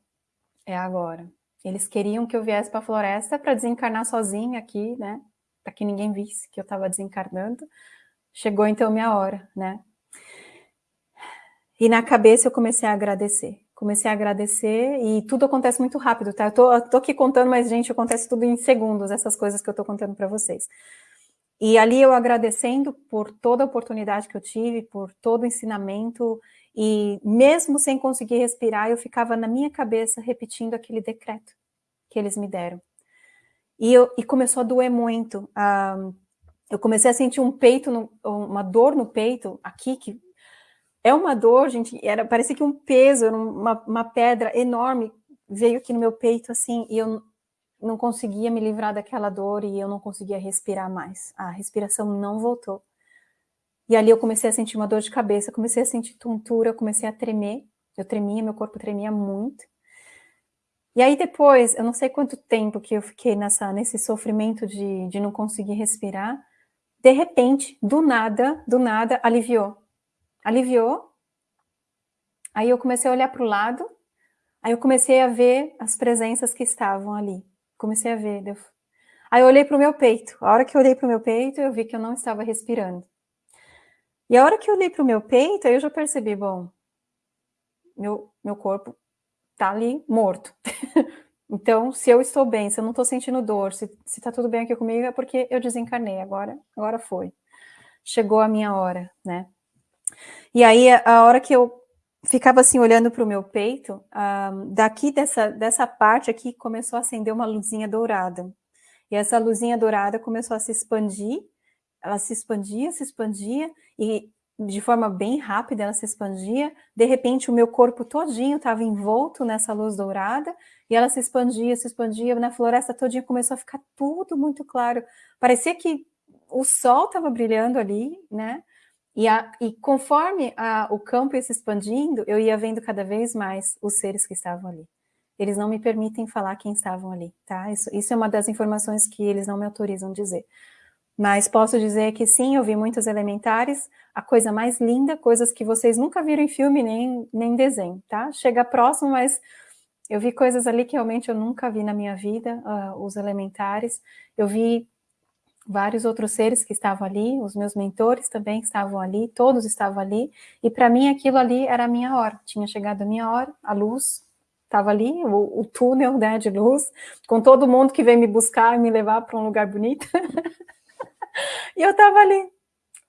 é agora. Eles queriam que eu viesse para a floresta para desencarnar sozinha aqui, né? Para que ninguém visse que eu estava desencarnando. Chegou então minha hora, né? E na cabeça eu comecei a agradecer. Comecei a agradecer e tudo acontece muito rápido, tá? Eu tô, eu tô aqui contando, mas, gente, acontece tudo em segundos, essas coisas que eu tô contando para vocês. E ali eu agradecendo por toda a oportunidade que eu tive, por todo o ensinamento, e mesmo sem conseguir respirar, eu ficava na minha cabeça repetindo aquele decreto que eles me deram. E, eu, e começou a doer muito. Uh, eu comecei a sentir um peito, no, uma dor no peito, aqui, que é uma dor, gente, era, parecia que um peso, uma, uma pedra enorme veio aqui no meu peito, assim, e eu não conseguia me livrar daquela dor e eu não conseguia respirar mais. A respiração não voltou. E ali eu comecei a sentir uma dor de cabeça, comecei a sentir tontura, comecei a tremer. Eu tremia, meu corpo tremia muito. E aí depois, eu não sei quanto tempo que eu fiquei nessa, nesse sofrimento de, de não conseguir respirar, de repente, do nada, do nada, aliviou. Aliviou. Aí eu comecei a olhar para o lado, aí eu comecei a ver as presenças que estavam ali. Comecei a ver. Aí eu olhei para o meu peito. A hora que eu olhei para o meu peito, eu vi que eu não estava respirando. E a hora que eu olhei para o meu peito, eu já percebi, bom, meu, meu corpo tá ali morto. então, se eu estou bem, se eu não estou sentindo dor, se, se tá tudo bem aqui comigo, é porque eu desencarnei, agora, agora foi. Chegou a minha hora, né? E aí, a hora que eu ficava assim, olhando para o meu peito, um, ah, daqui dessa, dessa parte aqui, começou a acender uma luzinha dourada. E essa luzinha dourada começou a se expandir, ela se expandia, se expandia, e de forma bem rápida ela se expandia, de repente o meu corpo todinho estava envolto nessa luz dourada, e ela se expandia, se expandia, na floresta todinha começou a ficar tudo muito claro, parecia que o sol estava brilhando ali, né, e, a, e conforme a, o campo ia se expandindo, eu ia vendo cada vez mais os seres que estavam ali. Eles não me permitem falar quem estavam ali, tá? Isso, isso é uma das informações que eles não me autorizam dizer. Mas posso dizer que sim, eu vi muitos elementares, a coisa mais linda, coisas que vocês nunca viram em filme nem, nem desenho, tá? Chega próximo, mas eu vi coisas ali que realmente eu nunca vi na minha vida, uh, os elementares. Eu vi vários outros seres que estavam ali, os meus mentores também estavam ali, todos estavam ali, e para mim aquilo ali era a minha hora, tinha chegado a minha hora, a luz estava ali, o, o túnel né, de luz, com todo mundo que veio me buscar e me levar para um lugar bonito. E eu estava ali,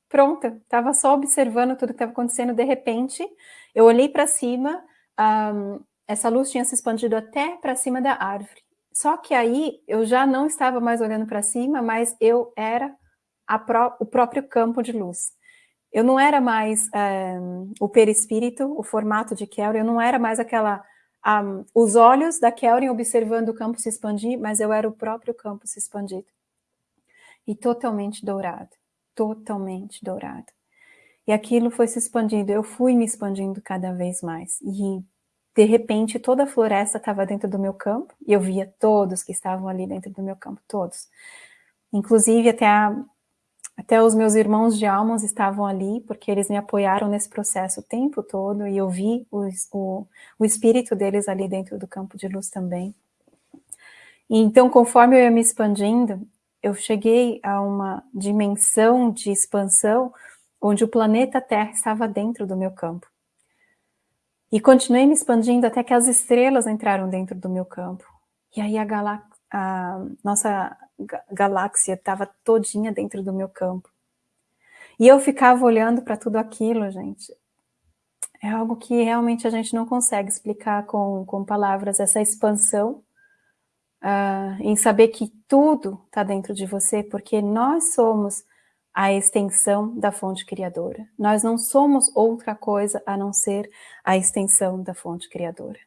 pronta, estava só observando tudo que estava acontecendo. De repente, eu olhei para cima, um, essa luz tinha se expandido até para cima da árvore. Só que aí eu já não estava mais olhando para cima, mas eu era pró o próprio campo de luz. Eu não era mais um, o perispírito, o formato de Kelvin, eu não era mais aquela... Um, os olhos da Kelvin observando o campo se expandir, mas eu era o próprio campo se expandido. E totalmente dourado, totalmente dourado. E aquilo foi se expandindo, eu fui me expandindo cada vez mais. E de repente toda a floresta estava dentro do meu campo, e eu via todos que estavam ali dentro do meu campo, todos. Inclusive até, a, até os meus irmãos de almas estavam ali, porque eles me apoiaram nesse processo o tempo todo, e eu vi o, o, o espírito deles ali dentro do campo de luz também. E então, conforme eu ia me expandindo, eu cheguei a uma dimensão de expansão onde o planeta Terra estava dentro do meu campo. E continuei me expandindo até que as estrelas entraram dentro do meu campo. E aí a, a nossa galáxia estava todinha dentro do meu campo. E eu ficava olhando para tudo aquilo, gente. É algo que realmente a gente não consegue explicar com, com palavras, essa expansão, uh, em saber que tudo está dentro de você, porque nós somos a extensão da fonte criadora. Nós não somos outra coisa a não ser a extensão da fonte criadora.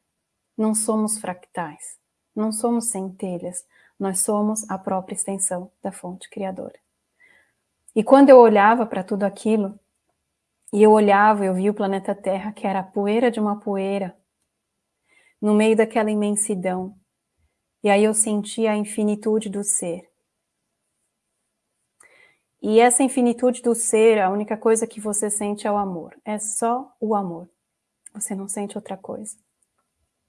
Não somos fractais, não somos centelhas, nós somos a própria extensão da fonte criadora. E quando eu olhava para tudo aquilo, e eu olhava, eu via o planeta Terra, que era a poeira de uma poeira, no meio daquela imensidão, e aí eu sentia a infinitude do ser. E essa infinitude do ser, a única coisa que você sente é o amor. É só o amor. Você não sente outra coisa.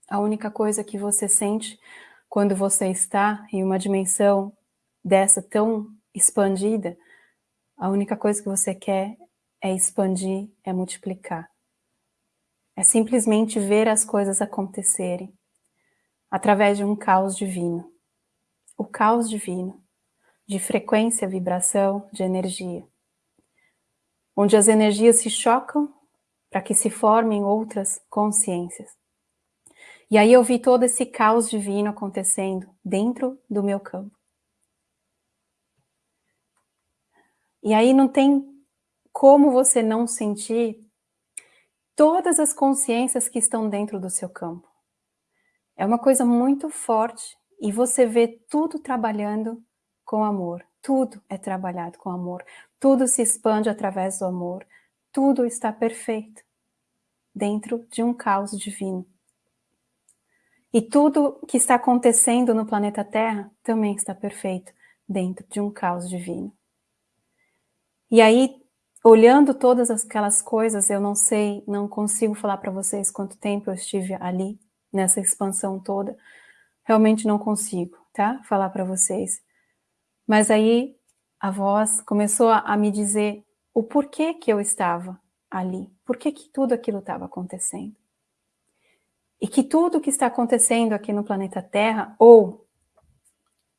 A única coisa que você sente quando você está em uma dimensão dessa tão expandida, a única coisa que você quer é expandir, é multiplicar. É simplesmente ver as coisas acontecerem através de um caos divino. O caos divino de frequência, vibração, de energia. Onde as energias se chocam para que se formem outras consciências. E aí eu vi todo esse caos divino acontecendo dentro do meu campo. E aí não tem como você não sentir todas as consciências que estão dentro do seu campo. É uma coisa muito forte e você vê tudo trabalhando com amor. Tudo é trabalhado com amor. Tudo se expande através do amor. Tudo está perfeito dentro de um caos divino. E tudo que está acontecendo no planeta Terra também está perfeito dentro de um caos divino. E aí, olhando todas aquelas coisas, eu não sei, não consigo falar para vocês quanto tempo eu estive ali, nessa expansão toda. Realmente não consigo, tá? Falar para vocês. Mas aí a voz começou a, a me dizer o porquê que eu estava ali, por que tudo aquilo estava acontecendo. E que tudo que está acontecendo aqui no planeta Terra, ou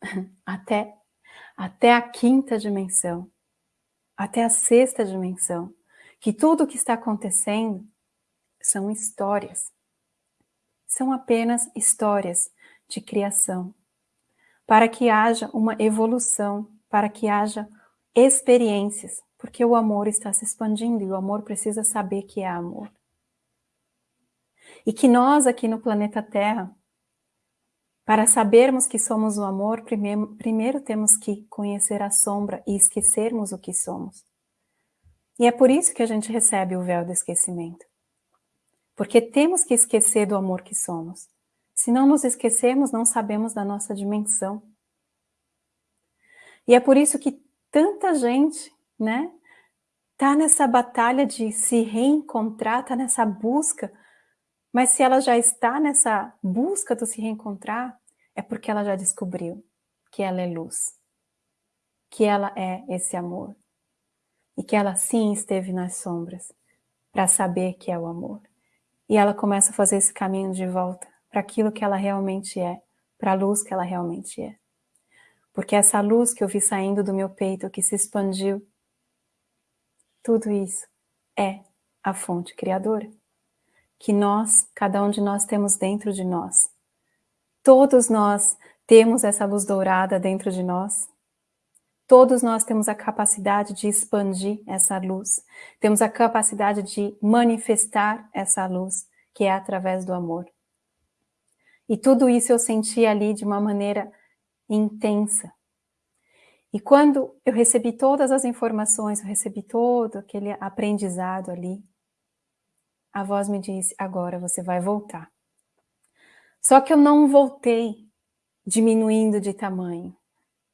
até, até a quinta dimensão, até a sexta dimensão, que tudo que está acontecendo são histórias. São apenas histórias de criação, para que haja uma evolução, para que haja experiências, porque o amor está se expandindo e o amor precisa saber que é amor. E que nós aqui no planeta Terra, para sabermos que somos o amor, primeiro, primeiro temos que conhecer a sombra e esquecermos o que somos. E é por isso que a gente recebe o véu do esquecimento. Porque temos que esquecer do amor que somos. Se não nos esquecermos, não sabemos da nossa dimensão. E é por isso que tanta gente, né, tá nessa batalha de se reencontrar, tá nessa busca, mas se ela já está nessa busca do se reencontrar, é porque ela já descobriu que ela é luz, que ela é esse amor, e que ela sim esteve nas sombras para saber que é o amor. E ela começa a fazer esse caminho de volta para aquilo que ela realmente é, para a luz que ela realmente é. Porque essa luz que eu vi saindo do meu peito, que se expandiu, tudo isso é a fonte criadora, que nós, cada um de nós temos dentro de nós. Todos nós temos essa luz dourada dentro de nós. Todos nós temos a capacidade de expandir essa luz, temos a capacidade de manifestar essa luz, que é através do amor. E tudo isso eu senti ali de uma maneira intensa. E quando eu recebi todas as informações, eu recebi todo aquele aprendizado ali, a voz me disse, agora você vai voltar. Só que eu não voltei diminuindo de tamanho.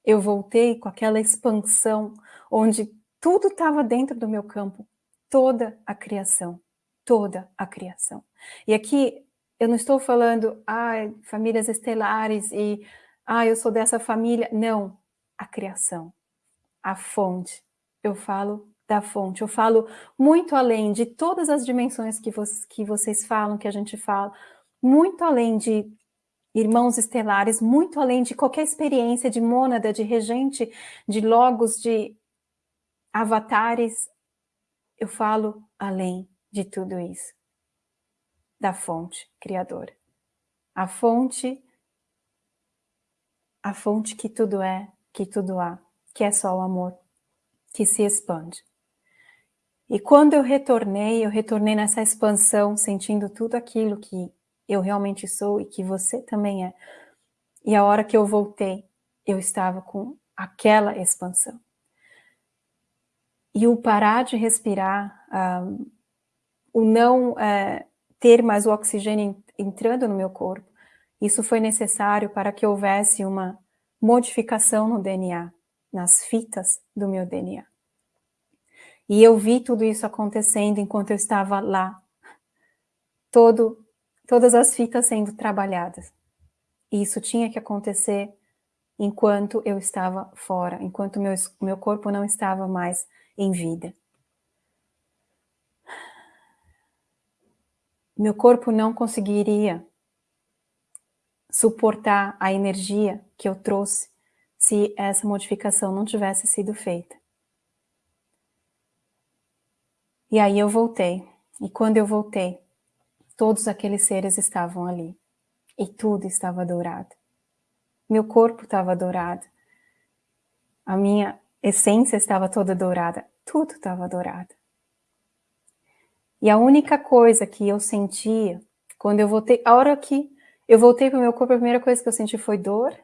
Eu voltei com aquela expansão, onde tudo estava dentro do meu campo, toda a criação, toda a criação. E aqui eu não estou falando, ah, famílias estelares e, ah, eu sou dessa família. Não, a criação, a fonte. Eu falo da fonte, eu falo muito além de todas as dimensões que, vo que vocês falam, que a gente fala, muito além de irmãos estelares, muito além de qualquer experiência de mônada, de regente, de logos, de avatares, eu falo além de tudo isso, da fonte criadora. A fonte, a fonte que tudo é, que tudo há, que é só o amor, que se expande. E quando eu retornei, eu retornei nessa expansão, sentindo tudo aquilo que eu realmente sou e que você também é. E a hora que eu voltei, eu estava com aquela expansão. E o parar de respirar, um, o não uh, ter mais o oxigênio entrando no meu corpo, isso foi necessário para que houvesse uma modificação no DNA, nas fitas do meu DNA. E eu vi tudo isso acontecendo enquanto eu estava lá, todo todas as fitas sendo trabalhadas. E isso tinha que acontecer enquanto eu estava fora, enquanto meu, meu corpo não estava mais em vida. Meu corpo não conseguiria suportar a energia que eu trouxe se essa modificação não tivesse sido feita. E aí eu voltei. E quando eu voltei, Todos aqueles seres estavam ali. E tudo estava dourado. Meu corpo estava dourado. A minha essência estava toda dourada. Tudo estava dourado. E a única coisa que eu sentia, quando eu voltei, a hora que eu voltei para o meu corpo, a primeira coisa que eu senti foi dor,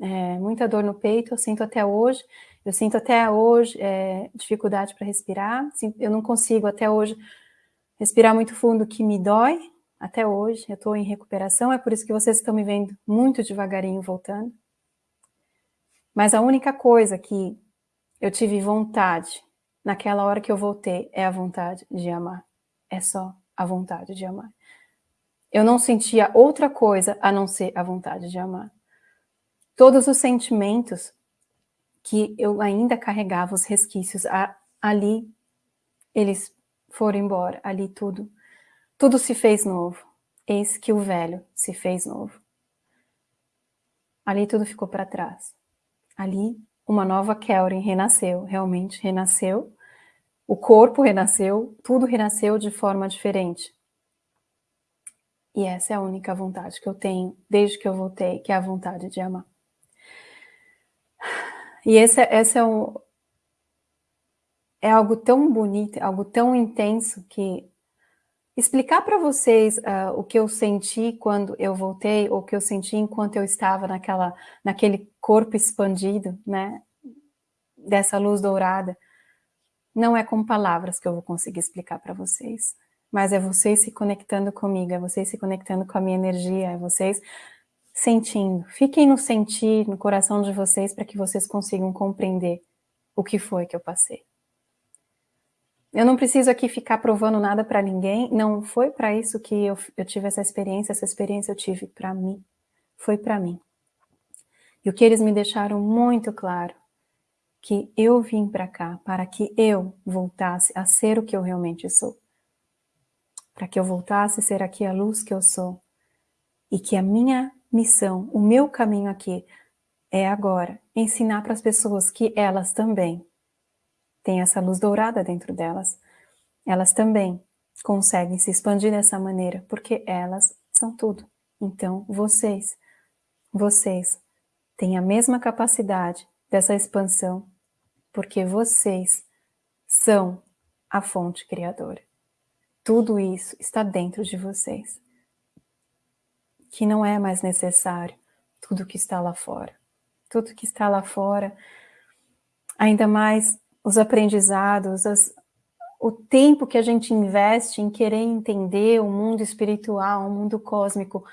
é, muita dor no peito, eu sinto até hoje, eu sinto até hoje é, dificuldade para respirar, eu não consigo até hoje respirar muito fundo, que me dói, até hoje, eu estou em recuperação, é por isso que vocês estão me vendo muito devagarinho voltando. Mas a única coisa que eu tive vontade, naquela hora que eu voltei, é a vontade de amar. É só a vontade de amar. Eu não sentia outra coisa a não ser a vontade de amar. Todos os sentimentos que eu ainda carregava, os resquícios, ali, eles foram embora, ali tudo tudo se fez novo. Eis que o velho se fez novo. Ali tudo ficou para trás. Ali uma nova Kelrin renasceu, realmente renasceu. O corpo renasceu, tudo renasceu de forma diferente. E essa é a única vontade que eu tenho desde que eu voltei, que é a vontade de amar. E esse, esse é, um, é algo tão bonito, algo tão intenso que explicar para vocês uh, o que eu senti quando eu voltei, ou o que eu senti enquanto eu estava naquela, naquele corpo expandido, né, dessa luz dourada, não é com palavras que eu vou conseguir explicar para vocês, mas é vocês se conectando comigo, é vocês se conectando com a minha energia, é vocês sentindo. Fiquem no sentir, no coração de vocês, para que vocês consigam compreender o que foi que eu passei. Eu não preciso aqui ficar provando nada para ninguém, não foi para isso que eu, eu tive essa experiência, essa experiência eu tive para mim, foi para mim. E o que eles me deixaram muito claro, que eu vim para cá para que eu voltasse a ser o que eu realmente sou. Para que eu voltasse a ser aqui a luz que eu sou. E que a minha missão, o meu caminho aqui, é agora ensinar para as pessoas que elas também tem essa luz dourada dentro delas, elas também conseguem se expandir dessa maneira, porque elas são tudo. Então, vocês, vocês têm a mesma capacidade dessa expansão porque vocês são a fonte criadora. Tudo isso está dentro de vocês. Que não é mais necessário tudo que está lá fora. Tudo que está lá fora, ainda mais os aprendizados, as, o tempo que a gente investe em querer entender o mundo espiritual, o mundo cósmico,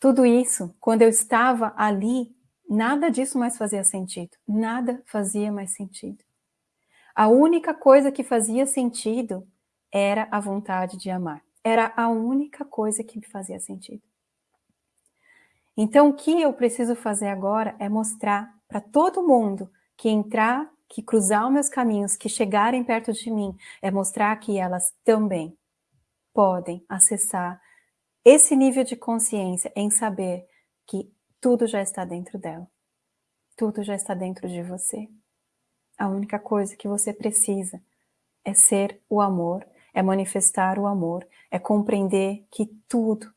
tudo isso, quando eu estava ali, nada disso mais fazia sentido. Nada fazia mais sentido. A única coisa que fazia sentido era a vontade de amar. Era a única coisa que me fazia sentido. Então, o que eu preciso fazer agora é mostrar para todo mundo que entrar, que cruzar os meus caminhos, que chegarem perto de mim, é mostrar que elas também podem acessar esse nível de consciência em saber que tudo já está dentro dela. Tudo já está dentro de você. A única coisa que você precisa é ser o amor, é manifestar o amor, é compreender que tudo,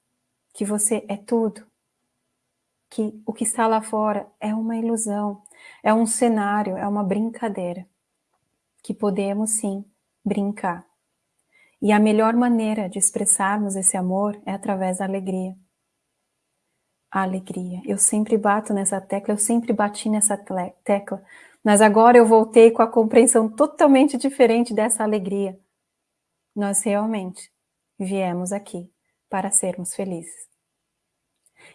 que você é tudo, que o que está lá fora é uma ilusão, é um cenário, é uma brincadeira, que podemos sim brincar. E a melhor maneira de expressarmos esse amor é através da alegria. A alegria. Eu sempre bato nessa tecla, eu sempre bati nessa tecla, mas agora eu voltei com a compreensão totalmente diferente dessa alegria. Nós realmente viemos aqui para sermos felizes.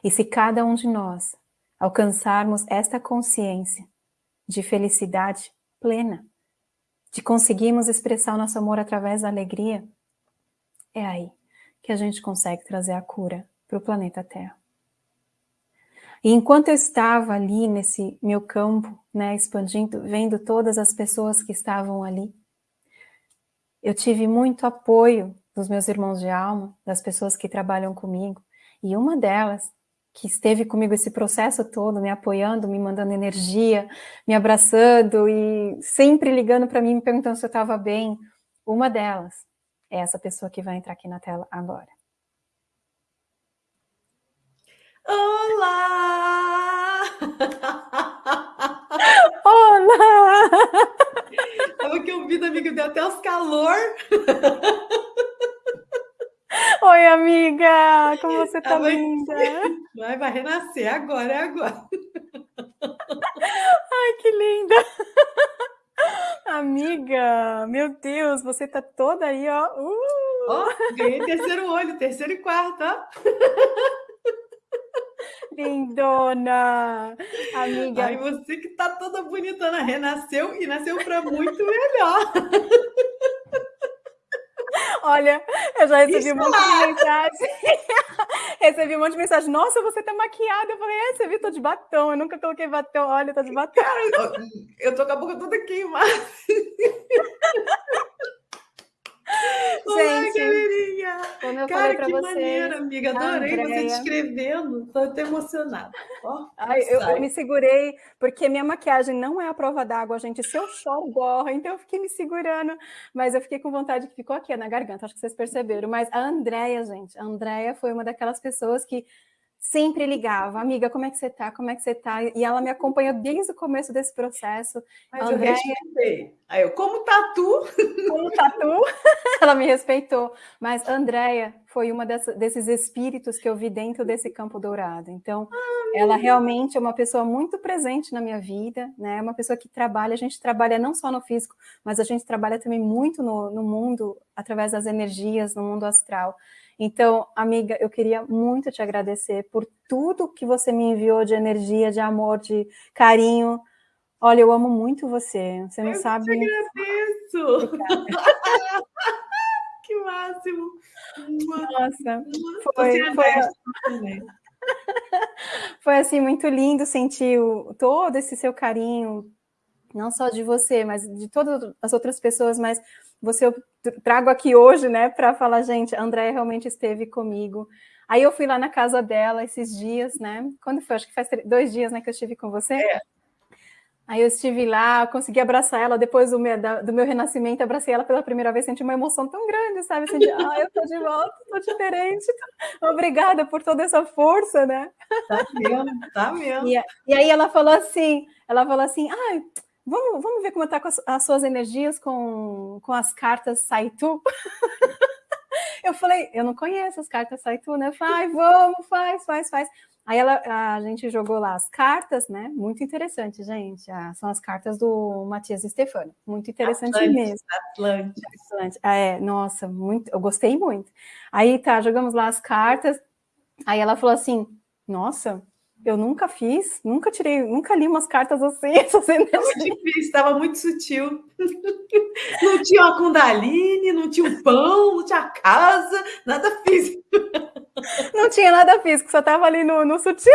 E se cada um de nós alcançarmos esta consciência de felicidade plena, de conseguirmos expressar o nosso amor através da alegria, é aí que a gente consegue trazer a cura para o planeta Terra. E enquanto eu estava ali nesse meu campo, né, expandindo, vendo todas as pessoas que estavam ali, eu tive muito apoio dos meus irmãos de alma, das pessoas que trabalham comigo, e uma delas, que esteve comigo esse processo todo, me apoiando, me mandando energia, me abraçando e sempre ligando para mim, me perguntando se eu estava bem, uma delas é essa pessoa que vai entrar aqui na tela agora. Olá! Olá! Tava aqui ouvindo, amiga, deu até os calor. Oi, amiga! Como você tá Tava linda? Vai, vai renascer agora, é agora. Ai, que linda! Amiga, meu Deus, você tá toda aí, ó. Uh! Ó, ganhei terceiro olho, terceiro e quarto, ó. Lindona! Amiga. Ai, você que tá toda bonitona, renasceu e nasceu para muito melhor. Olha, eu já recebi um monte de mensagem. recebi um monte de mensagem. Nossa, você tá maquiada. Eu falei, é, você viu? Tô de batom. Eu nunca coloquei batom. Olha, tô de batom. Cara, eu tô com a boca toda queimada. Olá, Gente, galerinha! Como eu Cara, que vocês, maneira, amiga. Adorei você descrevendo. Tô até emocionada. Oh, Ai, eu, eu, me segurei, porque minha maquiagem não é a prova d'água, gente. Se eu choro, borra. Então eu fiquei me segurando. Mas eu fiquei com vontade que ficou aqui na garganta. Acho que vocês perceberam. Mas a Andrea, gente, a Andrea foi uma daquelas pessoas que sempre ligava, amiga, como é que você tá? Como é que você tá? E ela me acompanhou desde o começo desse processo. Mas Andréia... eu respeitei. Aí eu, como tá tu? Como tá tu? ela me respeitou. Mas Andréia foi uma dessas, desses espíritos que eu vi dentro desse campo dourado. Então, ah, ela realmente é uma pessoa muito presente na minha vida, né? É uma pessoa que trabalha, a gente trabalha não só no físico, mas a gente trabalha também muito no, no mundo, através das energias, no mundo astral. Então, amiga, eu queria muito te agradecer por tudo que você me enviou de energia, de amor, de carinho. Olha, eu amo muito você. Você não eu sabe. Eu te agradeço. que máximo. Nossa, foi, foi, foi assim muito lindo sentir o, todo esse seu carinho, não só de você, mas de todas as outras pessoas, mas você eu trago aqui hoje, né, para falar, gente, a Andréia realmente esteve comigo. Aí eu fui lá na casa dela esses dias, né? Quando foi? Acho que faz dois dias, né, que eu estive com você. É. Aí eu estive lá, consegui abraçar ela depois do meu, do meu renascimento, abracei ela pela primeira vez, senti uma emoção tão grande, sabe? De, ah, eu tô de volta, tô diferente. Obrigada por toda essa força, né? Tá mesmo, tá mesmo. E, e aí ela falou assim, ela falou assim, ai, ah, vamos, vamos ver como está com as, as, suas energias com, com as cartas Saitu? eu falei, eu não conheço as cartas Saitu, né? Falei, vamos, faz, faz, faz. Aí ela, a gente jogou lá as cartas, né? Muito interessante, gente. Ah, são as cartas do Matias Stefano. Muito interessante Atlântica, mesmo. Atlântica. Atlântica. Ah, é, nossa, muito, eu gostei muito. Aí tá, jogamos lá as cartas. Aí ela falou assim: Nossa, eu nunca fiz, nunca tirei, nunca li umas cartas assim. Muito difícil, estava muito sutil. Não tinha uma Kundalini, não tinha um pão, não tinha casa, nada físico. Não tinha nada físico, só estava ali no, no sutil.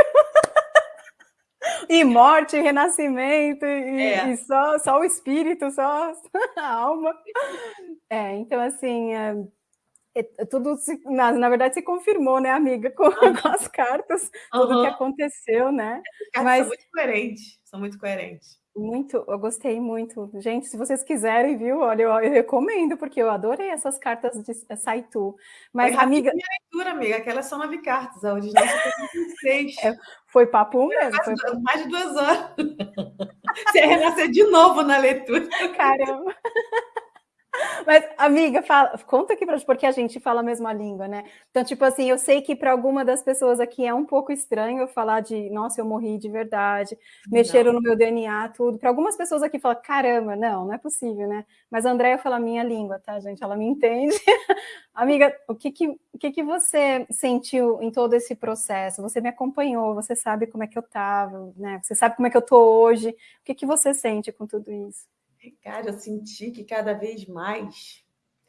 E morte, e renascimento, e, é. e, só, só o espírito, só a alma. É, então, assim, é, é, tudo, se, na, na, verdade, se confirmou, né, amiga, com, uhum. com as cartas, tudo uhum. que aconteceu, né? Mas, são muito coerentes, são muito coerentes. Muito, eu gostei muito. Gente, se vocês quiserem, viu? Olha, eu, eu recomendo, porque eu adorei essas cartas de eh, Saitu. Mas, foi amiga. Minha leitura, amiga, aquelas são nove cartas, a original foi seis. É, foi papo mesmo. Mais, foi... mais de duas horas. Você ia renascer de novo na leitura. Caramba. Mas, amiga, fala, conta aqui para gente, porque a gente fala a mesma língua, né? Então, tipo assim, eu sei que para alguma das pessoas aqui é um pouco estranho eu falar de, nossa, eu morri de verdade, mexeram não. no meu DNA, tudo. Para algumas pessoas aqui fala, caramba, não, não é possível, né? Mas a Andrea fala a minha língua, tá, gente? Ela me entende. amiga, o que que, o que que você sentiu em todo esse processo? Você me acompanhou, você sabe como é que eu tava, né? Você sabe como é que eu tô hoje. O que que você sente com tudo isso? Cara, eu senti que cada vez mais.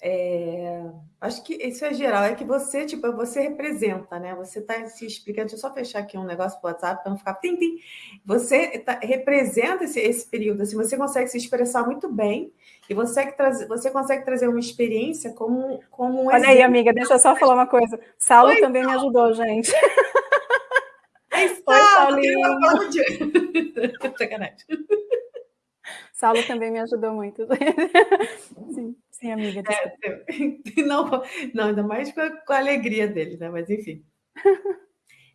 É... Acho que isso é geral, é que você, tipo, você representa, né? Você está se explicando. Deixa eu só fechar aqui um negócio pro WhatsApp para não ficar. Tim, tim. Você tá, representa esse, esse período, assim, você consegue se expressar muito bem e você, traz, você consegue trazer uma experiência como, como um Olha exemplo. aí, amiga, deixa eu só falar uma coisa. Saulo Oi, também Saulo. me ajudou, gente. Oi, Saulo! Sacanagem. Saulo também me ajudou muito. sim, sim, amiga. É, não, não, ainda mais com a, alegria dele, né? Mas enfim.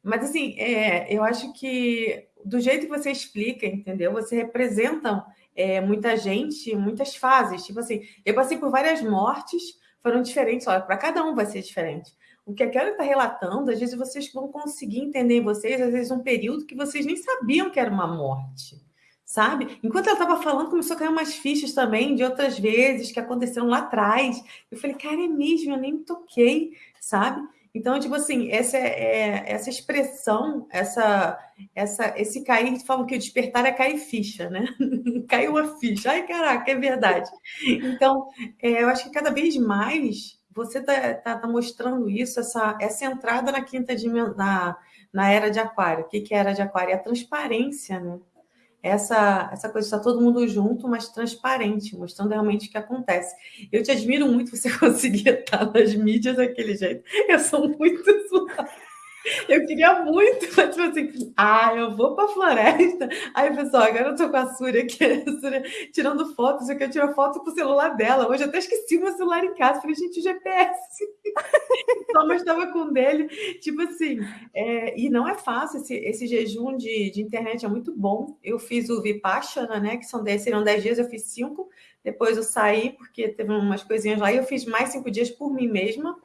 Mas assim, é, eu acho que do jeito que você explica, entendeu? Você representa é, muita gente, muitas fases. Tipo assim, eu passei por várias mortes, foram diferentes. Olha, para cada um vai ser diferente. O que a Kelly está relatando, às vezes vocês vão conseguir entender em vocês, às vezes, um período que vocês nem sabiam que era uma morte sabe? Enquanto ela estava falando, começou a cair umas fichas também de outras vezes que aconteceram lá atrás. Eu falei, cara, é mesmo, eu nem me toquei, sabe? Então, tipo assim, essa, é, essa expressão, essa, essa, esse cair, falam que o despertar é cair ficha, né? Caiu a ficha. Ai, caraca, é verdade. Então, é, eu acho que cada vez mais você está tá, tá mostrando isso, essa, essa entrada na quinta dimensão, na, na era de aquário. O que, que é a era de aquário? É a transparência, né? Essa, essa coisa de estar todo mundo junto, mas transparente, mostrando realmente o que acontece. Eu te admiro muito você conseguir estar nas mídias daquele jeito. Eu sou muito. Eu queria muito, mas tipo assim, ah, eu vou para a floresta. Aí, pessoal, agora eu tô com a Súria aqui, a Súria tirando fotos, eu quero tirar foto com o celular dela. Hoje eu até esqueci meu celular em casa, falei, gente, o GPS. Thomas estava com dele, tipo assim, é, e não é fácil, esse, esse jejum de, de internet é muito bom. Eu fiz o Vipassana, né, que são 10, seriam 10 dias, eu fiz 5, depois eu saí, porque teve umas coisinhas lá, e eu fiz mais 5 dias por mim mesma,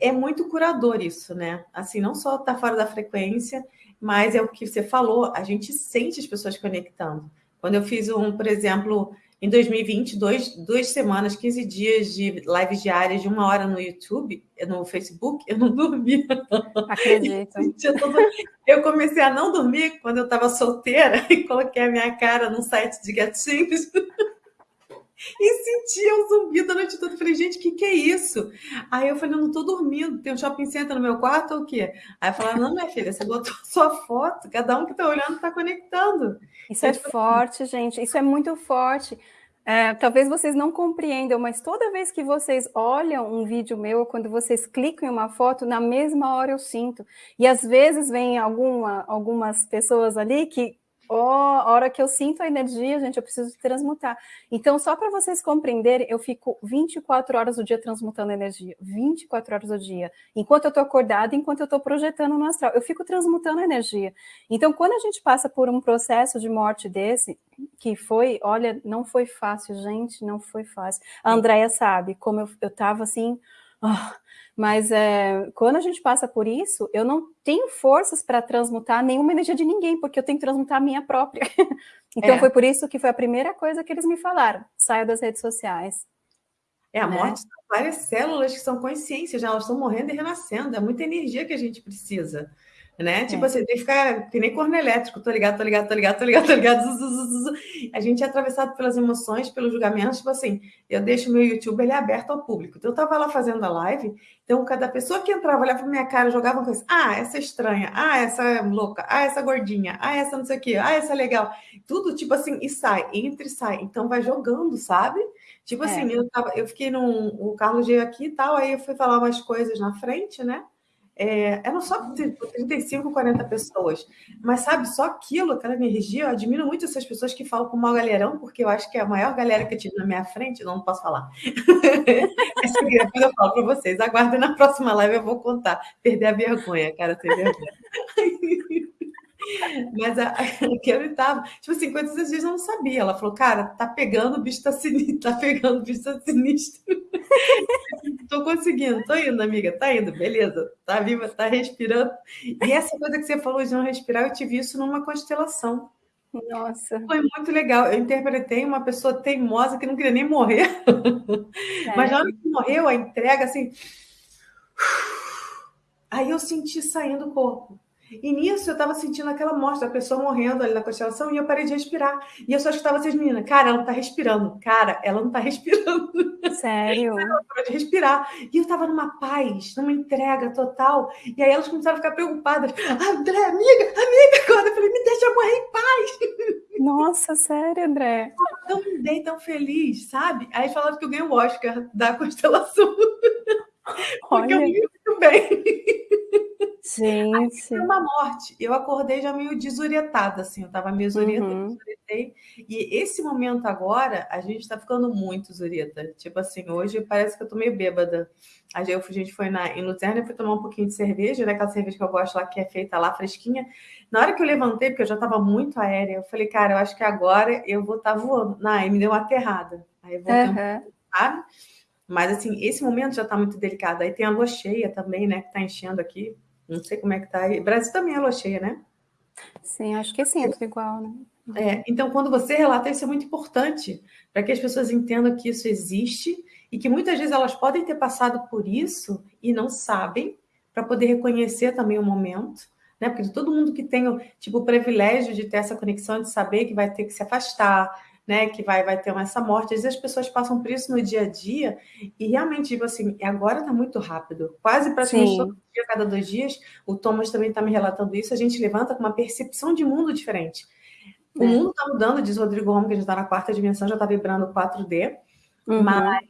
é muito curador isso, né? Assim, não só tá fora da frequência, mas é o que você falou, a gente sente as pessoas conectando. Quando eu fiz um, por exemplo, em 2020, dois, duas semanas, 15 dias de lives diárias de uma hora no YouTube, no Facebook, eu não dormia. Acredito. Eu comecei a não dormir quando eu estava solteira e coloquei a minha cara num site de gatinhos e sentia um zumbido a noite toda. falei, gente, o que, que é isso? Aí eu falei, eu não tô dormindo, tem um shopping center no meu quarto ou o quê? Aí eu falei, não, minha filha, você botou sua foto, cada um que tá olhando tá conectando. Isso é forte, gente, isso é muito forte. É, talvez vocês não compreendam, mas toda vez que vocês olham um vídeo meu, quando vocês clicam em uma foto, na mesma hora eu sinto. E às vezes vem alguma, algumas pessoas ali que Oh, a hora que eu sinto a energia, gente, eu preciso transmutar. Então, só para vocês compreenderem, eu fico 24 horas do dia transmutando energia. 24 horas do dia. Enquanto eu estou acordada, enquanto eu estou projetando no astral. Eu fico transmutando energia. Então, quando a gente passa por um processo de morte desse, que foi, olha, não foi fácil, gente, não foi fácil. A Andrea sabe como eu, eu tava assim... Oh, mas é, quando a gente passa por isso, eu não tenho forças para transmutar nenhuma energia de ninguém, porque eu tenho que transmutar a minha própria. então é. foi por isso que foi a primeira coisa que eles me falaram: saia das redes sociais. É, a né? morte são várias células que são consciências, já elas estão morrendo e renascendo, é muita energia que a gente precisa né? Tipo é. assim, tem que ficar que nem corno elétrico, tô ligado, tô ligado, tô ligado, tô ligado, tô ligado. A gente é atravessado pelas emoções, pelos julgamentos, tipo assim, eu deixo meu YouTube ele é aberto ao público. Então eu tava lá fazendo a live, então cada pessoa que entrava, olhava pra minha cara, jogava uma coisa, ah, essa é estranha, ah, essa é louca, ah, essa gordinha, ah, essa não sei o quê, ah, essa é legal. Tudo tipo assim, e sai, entra e sai. Então vai jogando, sabe? Tipo é. assim, eu, tava, eu fiquei num. O Carlos veio aqui e tal, aí eu fui falar umas coisas na frente, né? É, eram só 35, 40 pessoas. Mas, sabe, só aquilo, aquela energia, eu admiro muito essas pessoas que falam com o maior galerão, porque eu acho que é a maior galera que eu tive na minha frente, não, não posso falar. depois eu falo para vocês. Aguardem na próxima live, eu vou contar. Perder a vergonha, cara, ter vergonha. Mas a, aquele tava, tipo assim, quantas vezes eu não sabia. Ela falou, cara, tá pegando, o bicho tá sinistro, tá pegando, o bicho tá sinistro. tô conseguindo, tô indo, amiga, tá indo, beleza, tá viva, tá respirando. E essa coisa que você falou de não respirar, eu tive isso numa constelação. Nossa. Foi muito legal. Eu interpretei uma pessoa teimosa que não queria nem morrer. É. Mas na hora que morreu, a entrega, assim. Aí eu senti saindo o corpo. E nisso eu estava sentindo aquela morte da pessoa morrendo ali na constelação e eu parei de respirar. E eu só escutava essas meninas, cara, ela não tá respirando, cara, ela não tá respirando. Sério? Ela parou de respirar. E eu estava numa paz, numa entrega total. E aí elas começaram a ficar preocupadas. André, amiga, amiga, agora. Eu falei, me deixa morrer em paz. Nossa, sério, André? Eu tão bem, tão feliz, sabe? Aí falaram que eu ganhei o Oscar da constelação. Porque Olha. eu vivi muito bem. Gente. Foi uma morte. Eu acordei já meio desorientada, assim. Eu estava meio desorientada, uhum. desorientei. E esse momento agora, a gente está ficando muito zurieta. Tipo assim, hoje parece que eu tô meio bêbada. A gente foi na, em Luzerna e fui tomar um pouquinho de cerveja, né? Aquela cerveja que eu gosto lá, que é feita lá, fresquinha. Na hora que eu levantei, porque eu já estava muito aérea, eu falei, cara, eu acho que agora eu vou estar tá voando. Não, aí me deu uma aterrada. Aí eu voltei uhum. um sabe? Mas, assim, esse momento já está muito delicado. Aí tem a lua cheia também, né? Que está enchendo aqui. Não sei como é que tá aí. Brasil também é lua cheia, né? Sim, acho que sim, é tudo igual, né? É, então, quando você relata, isso é muito importante para que as pessoas entendam que isso existe e que muitas vezes elas podem ter passado por isso e não sabem, para poder reconhecer também o momento, né? Porque todo mundo que tem tipo, o privilégio de ter essa conexão, de saber que vai ter que se afastar, né, que vai, vai ter essa morte. Às vezes as pessoas passam por isso no dia a dia e realmente, tipo assim, agora está muito rápido. Quase praticamente Sim. todo dia, cada dois dias, o Thomas também está me relatando isso, a gente levanta com uma percepção de mundo diferente. O é. mundo está mudando, diz o Rodrigo Roma, que a gente está na quarta dimensão, já está vibrando 4D, uhum. mas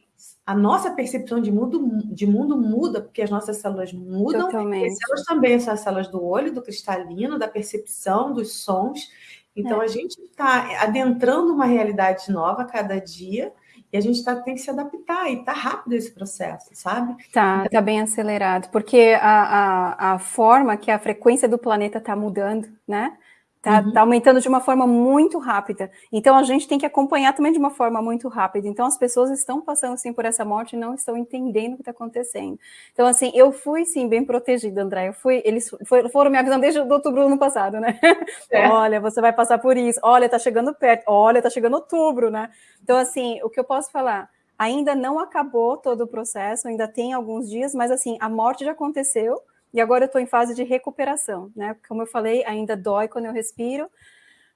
a nossa percepção de mundo, de mundo muda, porque as nossas células mudam. Totalmente. As células também são as células do olho, do cristalino, da percepção, dos sons. Então, é. a gente está adentrando uma realidade nova a cada dia e a gente tá, tem que se adaptar e está rápido esse processo, sabe? Tá, então, tá bem acelerado, porque a, a, a forma que a frequência do planeta está mudando, né? Está uhum. tá aumentando de uma forma muito rápida. Então, a gente tem que acompanhar também de uma forma muito rápida. Então, as pessoas estão passando, assim, por essa morte e não estão entendendo o que está acontecendo. Então, assim, eu fui, sim, bem protegida, André. Eu fui, eles foram me avisando desde outubro do ano passado, né? É. Olha, você vai passar por isso. Olha, está chegando perto. Olha, está chegando outubro, né? Então, assim, o que eu posso falar? Ainda não acabou todo o processo, ainda tem alguns dias, mas, assim, a morte já aconteceu, e agora eu estou em fase de recuperação, né? Como eu falei, ainda dói quando eu respiro,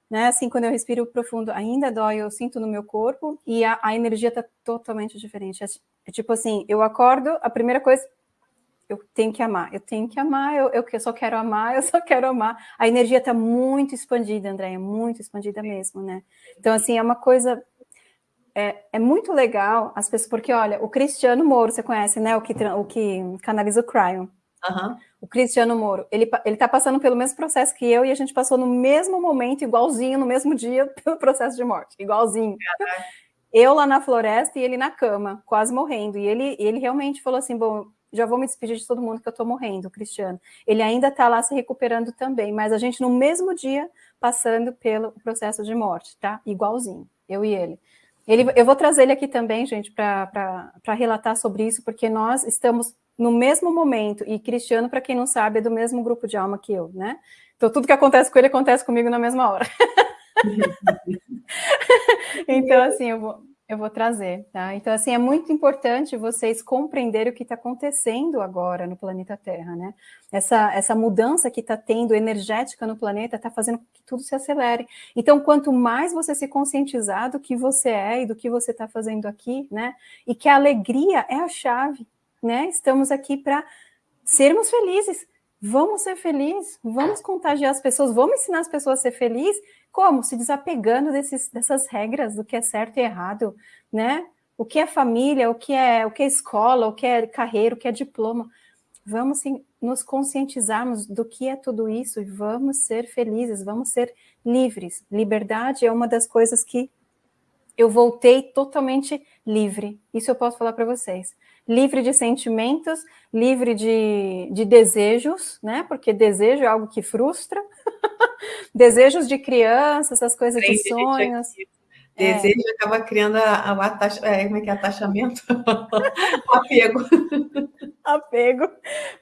né? Assim, quando eu respiro profundo, ainda dói, eu sinto no meu corpo, e a, a energia está totalmente diferente. É, é, tipo assim, eu acordo, a primeira coisa, eu tenho que amar, eu tenho que amar, eu, eu, eu só quero amar, eu só quero amar. A energia está muito expandida, Andréia, muito expandida mesmo, né? Então, assim, é uma coisa é, é, muito legal as pessoas, porque olha, o Cristiano Moro, você conhece, né? O que, o que canaliza o Cryon. Uhum. O Cristiano Moro, ele, ele tá passando pelo mesmo processo que eu e a gente passou no mesmo momento, igualzinho, no mesmo dia, pelo processo de morte, igualzinho. Uhum. Eu lá na floresta e ele na cama, quase morrendo. E ele, ele realmente falou assim: bom, já vou me despedir de todo mundo que eu tô morrendo, Cristiano. Ele ainda tá lá se recuperando também, mas a gente no mesmo dia passando pelo processo de morte, tá? Igualzinho, eu e ele. Ele eu vou trazer ele aqui também, gente, para relatar sobre isso, porque nós estamos no mesmo momento, e Cristiano, para quem não sabe, é do mesmo grupo de alma que eu, né? Então, tudo que acontece com ele acontece comigo na mesma hora. então, assim, eu vou, eu vou trazer, tá? Então, assim, é muito importante vocês compreenderem o que está acontecendo agora no planeta Terra, né? Essa, essa mudança que está tendo energética no planeta está fazendo com que tudo se acelere. Então, quanto mais você se conscientizar do que você é e do que você está fazendo aqui, né? E que a alegria é a chave, né? Estamos aqui para sermos felizes. Vamos ser felizes, vamos contagiar as pessoas, vamos ensinar as pessoas a ser felizes. Como? Se desapegando desses, dessas regras do que é certo e errado, né? O que é família, o que é, o que é escola, o que é carreira, o que é diploma. Vamos sim, nos conscientizarmos do que é tudo isso e vamos ser felizes, vamos ser livres. Liberdade é uma das coisas que eu voltei totalmente livre. Isso eu posso falar para vocês. Livre de sentimentos, livre de, de desejos, né? Porque desejo é algo que frustra. Desejos de criança, essas coisas de sonhos. É. Desejo é. acaba criando a, a, a, é, como é que é atachamento? apego. apego.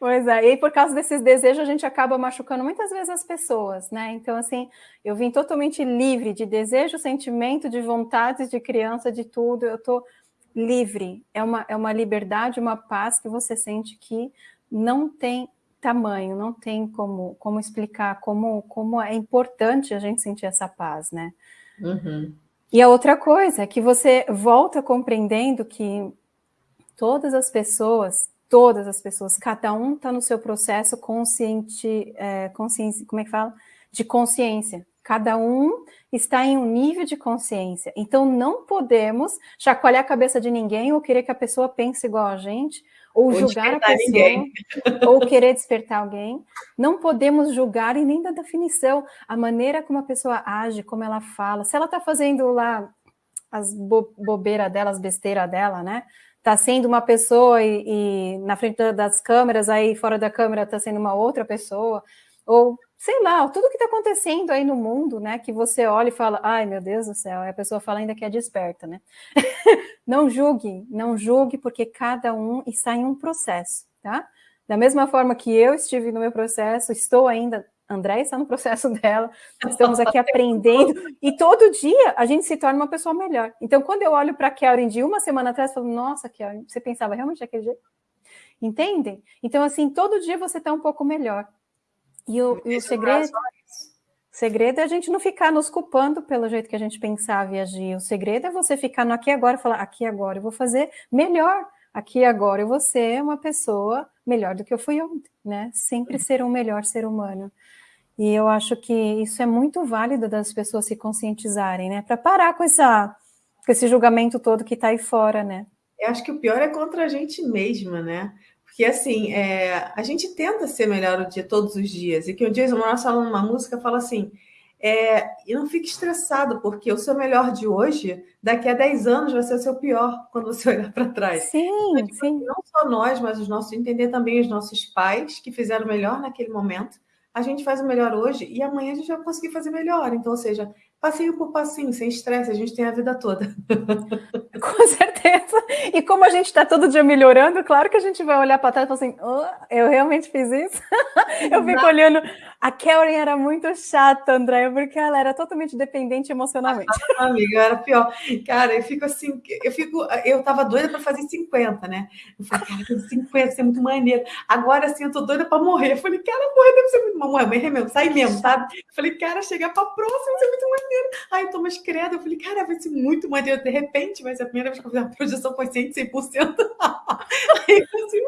Pois é, e por causa desses desejos a gente acaba machucando muitas vezes as pessoas, né? Então, assim, eu vim totalmente livre de desejo, sentimento, de vontades de criança, de tudo. Eu tô livre. É uma, é uma liberdade, uma paz que você sente que não tem tamanho, não tem como, como explicar como, como é importante a gente sentir essa paz, né? Uhum. E a outra coisa é que você volta compreendendo que todas as pessoas, todas as pessoas, cada um está no seu processo consciente, é, consciência, como é que fala? De consciência. Cada um está em um nível de consciência. Então não podemos chacoalhar a cabeça de ninguém ou querer que a pessoa pense igual a gente, ou, ou julgar a pessoa, ninguém. ou querer despertar alguém. Não podemos julgar e nem dar definição a maneira como a pessoa age, como ela fala. Se ela está fazendo lá as bo bobeiras dela, as besteiras dela, né? Está sendo uma pessoa e, e na frente das câmeras, aí fora da câmera está sendo uma outra pessoa, ou sei lá, tudo que está acontecendo aí no mundo, né? Que você olha e fala, ai meu Deus do céu, e a pessoa fala ainda que é desperta, né? não julgue, não julgue, porque cada um está em um processo, tá? Da mesma forma que eu estive no meu processo, estou ainda, André está no processo dela, estamos aqui aprendendo, e todo dia a gente se torna uma pessoa melhor. Então, quando eu olho para a Kellen de uma semana atrás, eu falo, nossa, Kellen, você pensava realmente daquele jeito? Entendem? Então, assim, todo dia você está um pouco melhor. E o, e o segredo, segredo é a gente não ficar nos culpando pelo jeito que a gente pensava e agir. O segredo é você ficar no aqui e agora e falar, aqui e agora eu vou fazer melhor. Aqui e agora eu vou ser uma pessoa melhor do que eu fui ontem, né? Sempre ser um melhor ser humano. E eu acho que isso é muito válido das pessoas se conscientizarem, né? Para parar com, essa, com esse julgamento todo que está aí fora, né? Eu acho que o pior é contra a gente mesma, né? Que assim, é, a gente tenta ser melhor o dia todos os dias, e que um dia o Manoel falando uma música fala assim, é, e não fique estressado, porque o seu melhor de hoje, daqui a 10 anos, vai ser o seu pior quando você olhar para trás. Sim, então, tipo, sim. Não só nós, mas os nossos, entender também os nossos pais que fizeram melhor naquele momento. A gente faz o melhor hoje e amanhã a gente vai conseguir fazer melhor. Então, ou seja, passinho por passinho, sem estresse, a gente tem a vida toda. Com certeza. E como a gente está todo dia melhorando, claro que a gente vai olhar para trás e falar assim, oh, eu realmente fiz isso? eu fico olhando. A Karen era muito chata, André, porque ela era totalmente dependente emocionalmente. Ah, amiga, era pior. Cara, eu fico assim, eu fico, eu tava doida para fazer 50, né? Eu falei, cara, 50, isso é muito maneiro. Agora, assim, eu tô doida para morrer. Eu falei, cara, morrer deve ser muito morrer, morrer mesmo, sai mesmo, sabe? Eu falei, cara, chegar para próxima, isso é muito maneiro maneiro. Aí Thomas Credo, eu falei, cara, vai ser muito maneiro. De repente, vai ser a primeira vez que eu fiz uma projeção foi 100, 100%. Aí eu assim,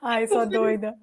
Ai, sou doida.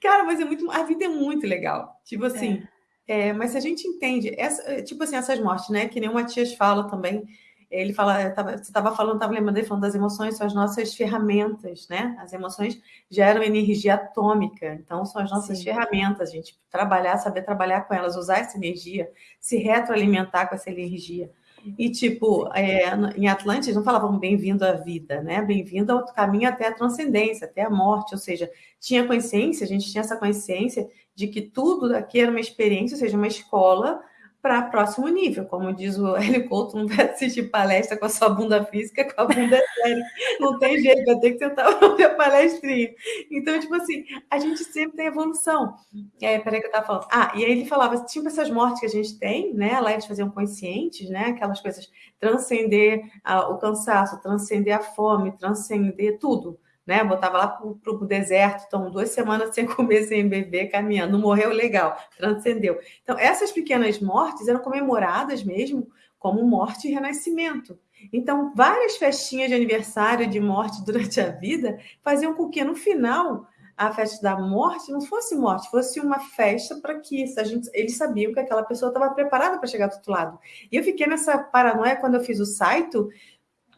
Cara, mas é muito. A vida é muito legal. Tipo assim. É. É, mas se a gente entende, essa, tipo assim, essas mortes, né? Que nem o Matias fala também. Ele fala, tava, você estava falando, estava lembrando ele falando das emoções, são as nossas ferramentas, né? As emoções geram energia atômica, então são as nossas Sim. ferramentas, a gente trabalhar, saber trabalhar com elas, usar essa energia, se retroalimentar com essa energia. E, tipo, é, em Atlantis não falavam bem-vindo à vida, né? Bem-vindo ao caminho até a transcendência, até a morte. Ou seja, tinha consciência, a gente tinha essa consciência de que tudo aqui era uma experiência, ou seja, uma escola para próximo nível. Como diz o Hélio Couto, não vai assistir palestra com a sua bunda física, com a bunda séria. Não tem jeito, vai ter que ver a palestrinha. Então, tipo assim, a gente sempre tem evolução. É, peraí que eu estava falando. Ah, e aí ele falava, tipo essas mortes que a gente tem, né? Lá eles faziam conscientes, né? Aquelas coisas, transcender a, o cansaço, transcender a fome, transcender tudo né? Botava lá para o deserto, então duas semanas sem comer, sem beber, caminhando. Morreu legal, transcendeu. Então, essas pequenas mortes eram comemoradas mesmo como morte e renascimento. Então, várias festinhas de aniversário, de morte durante a vida, faziam com que no final a festa da morte não fosse morte, fosse uma festa para que a gente, eles sabiam que aquela pessoa estava preparada para chegar do outro lado. E eu fiquei nessa paranoia quando eu fiz o site,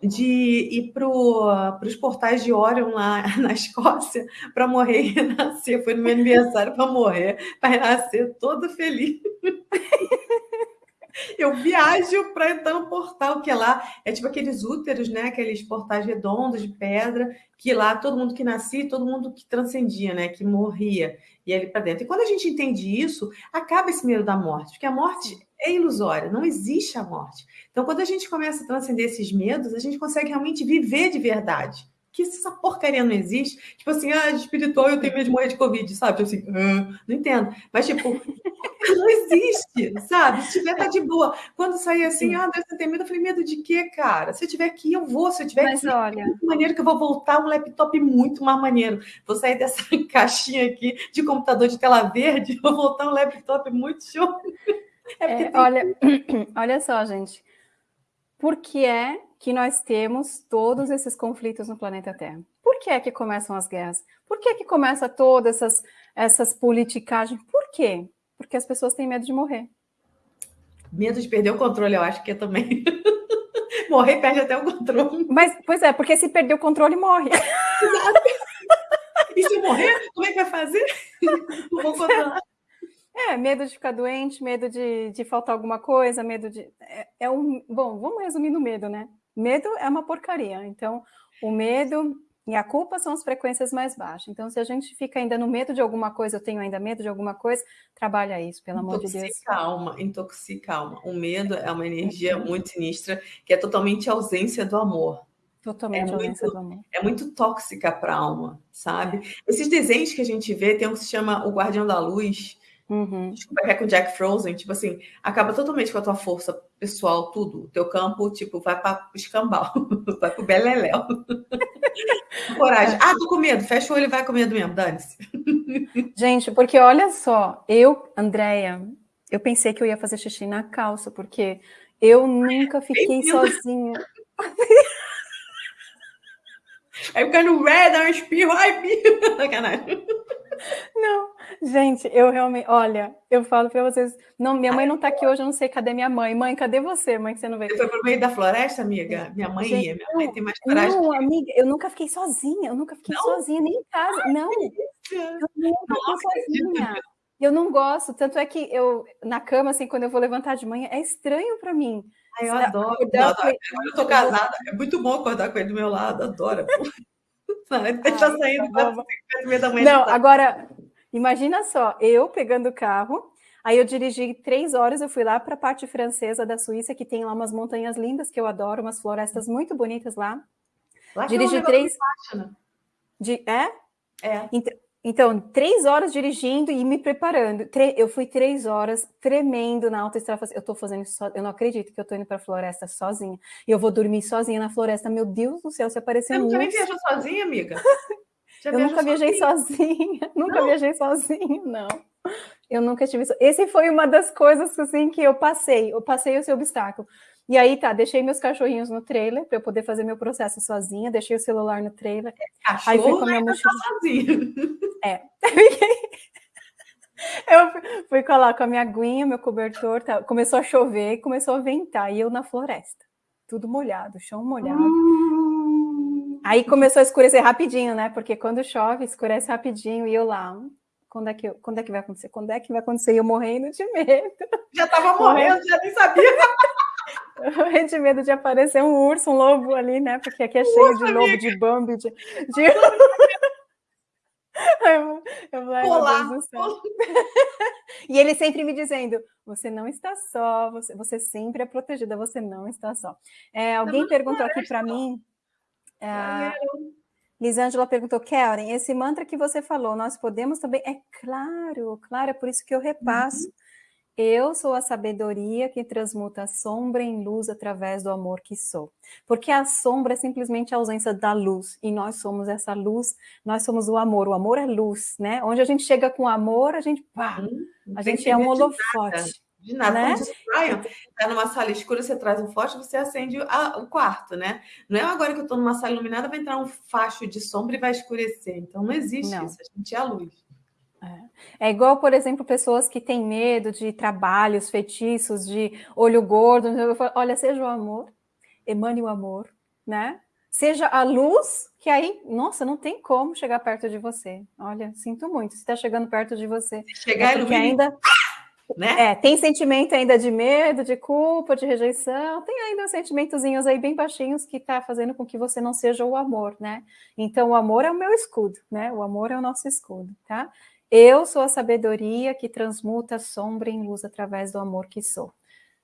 de ir para os portais de Orion lá na Escócia para morrer e renascer. Foi no meu aniversário para morrer, para renascer todo feliz. Eu viajo para entrar no portal, que é lá é tipo aqueles úteros, né? Aqueles portais redondos de pedra, que lá todo mundo que nascia, todo mundo que transcendia, né? Que morria, e ali para dentro. E quando a gente entende isso, acaba esse medo da morte, porque a morte é ilusória, não existe a morte. Então, quando a gente começa a transcender esses medos, a gente consegue realmente viver de verdade. Que essa porcaria não existe. Tipo assim, ah, espiritual, eu tenho medo de morrer de Covid, sabe? Tipo assim, ah, não entendo. Mas, tipo, não existe, sabe? Se tiver, tá de boa. Quando sair assim, ah, Deus, você tem medo, eu falei, medo de quê, cara? Se eu tiver aqui, eu vou. Se eu tiver Mas aqui, olha... é muito maneiro que eu vou voltar um laptop muito mais maneiro. Vou sair dessa caixinha aqui de computador de tela verde, vou voltar um laptop muito show. É é, olha, olha só, gente. Por que é que nós temos todos esses conflitos no planeta Terra? Por que é que começam as guerras? Por que é que começa todas essas, essas politicagens? Por quê? Porque as pessoas têm medo de morrer. Medo de perder o controle, eu acho que é também. morrer perde até o controle. Mas, pois é, porque se perder o controle, morre. e se morrer, como é que vai fazer? Não vou controlar. É, medo de ficar doente, medo de, de faltar alguma coisa, medo de. É, é um. Bom, vamos resumir no medo, né? Medo é uma porcaria. Então, o medo e a culpa são as frequências mais baixas. Então, se a gente fica ainda no medo de alguma coisa, eu tenho ainda medo de alguma coisa, trabalha isso, pelo amor de Deus. Intoxica a alma, intoxica a alma. O medo é uma energia muito sinistra, que é totalmente ausência do amor. Totalmente é ausência muito, do amor. É muito tóxica para a alma, sabe? É. Esses desenhos que a gente vê, tem um que se chama O Guardião da Luz, Uhum. Desculpa, que é com Jack Frozen, tipo assim, acaba totalmente com a tua força pessoal, tudo. O teu campo, tipo, vai para escambau, vai pro beleléu. Coragem. Ah, tô com medo, fecha o olho e vai com medo mesmo, dane-se. Gente, porque olha só, eu, Andréia, eu pensei que eu ia fazer xixi na calça, porque eu nunca fiquei sozinha. Aí o no red, dá um espirro, ai, sacanagem. Não, gente, eu realmente, olha, eu falo para vocês, não, minha mãe não tá aqui hoje, eu não sei cadê minha mãe. Mãe, cadê você, mãe, que você não veio? Você foi pro meio da floresta, amiga? Minha mãe gente, ia, minha mãe tem mais coragem. Não, amiga, eu nunca fiquei sozinha, eu nunca fiquei não? sozinha, nem em casa, Ai, não. Eu nunca fiquei sozinha. Eu não gosto, tanto é que eu, na cama, assim, quando eu vou levantar de manhã, é estranho para mim. Ai, eu adoro. Eu, adoro. eu tô casada, é muito bom acordar com ele do meu lado, adoro. Ele está saindo quatro, cinco, da manhã. Não, agora, imagina só, eu pegando o carro, aí eu dirigi três horas, eu fui lá para a parte francesa da Suíça, que tem lá umas montanhas lindas que eu adoro, umas florestas muito bonitas lá. lá dirigi três. Né? De... É? É. Então, então, três horas dirigindo e me preparando. Eu fui três horas tremendo na autoestrada. Eu estou fazendo isso, so... eu não acredito que eu estou indo para a floresta sozinha. E eu vou dormir sozinha na floresta. Meu Deus do céu, se aparecer Você nunca nem viajou sozinha, amiga? Já eu nunca viajei sozinha. Nunca não. viajei sozinha, não. Eu nunca tive. Esse foi uma das coisas assim que eu passei. Eu passei esse obstáculo. E aí tá, deixei meus cachorrinhos no trailer para eu poder fazer meu processo sozinha, deixei o celular no trailer. Cachorro aí fui com a minha mochila. Tá é. eu fui lá com a minha aguinha, meu cobertor, tá, começou a chover, começou a ventar, e eu na floresta. tudo molhado, chão molhado. Hum. Aí começou a escurecer rapidinho, né? Porque quando chove, escurece rapidinho, e eu lá, quando é que, quando é que vai acontecer? Quando é que vai acontecer? E eu morrendo de medo. Já estava morrendo, já nem sabia. Morrendo de medo de aparecer um urso, um lobo ali, né? Porque aqui é cheio de lobo, amiga. de Bambi, de... de... Eu, eu falei, Olá. e ele sempre me dizendo: você não está só, você, você sempre é protegida, você não está só. É, alguém não, perguntou aqui para mim. É, Lisângela perguntou, Karen, esse mantra que você falou, nós podemos também? É claro, claro, é por isso que eu repasso. Uhum. Eu sou a sabedoria que transmuta a sombra em luz através do amor que sou. Porque a sombra é simplesmente a ausência da luz, e nós somos essa luz, nós somos o amor. O amor é luz, né? Onde a gente chega com amor, a gente, pá, uhum. a gente é um holofote. De nada, né? quando está numa sala escura, você traz um fósforo, você acende a, o quarto, né? Não é agora que eu estou numa sala iluminada, vai entrar um facho de sombra e vai escurecer. Então não existe não. isso, a gente é a luz. É. é igual, por exemplo, pessoas que têm medo de trabalhos, feitiços, de olho gordo. Olha, seja o amor, emane o amor, né? Seja a luz, que aí, nossa, não tem como chegar perto de você. Olha, sinto muito, se está chegando perto de você. Chegar é porque ainda né? É, tem sentimento ainda de medo, de culpa, de rejeição, tem ainda sentimentozinhos aí bem baixinhos que tá fazendo com que você não seja o amor, né? Então, o amor é o meu escudo, né? O amor é o nosso escudo, tá? Eu sou a sabedoria que transmuta sombra em luz através do amor que sou.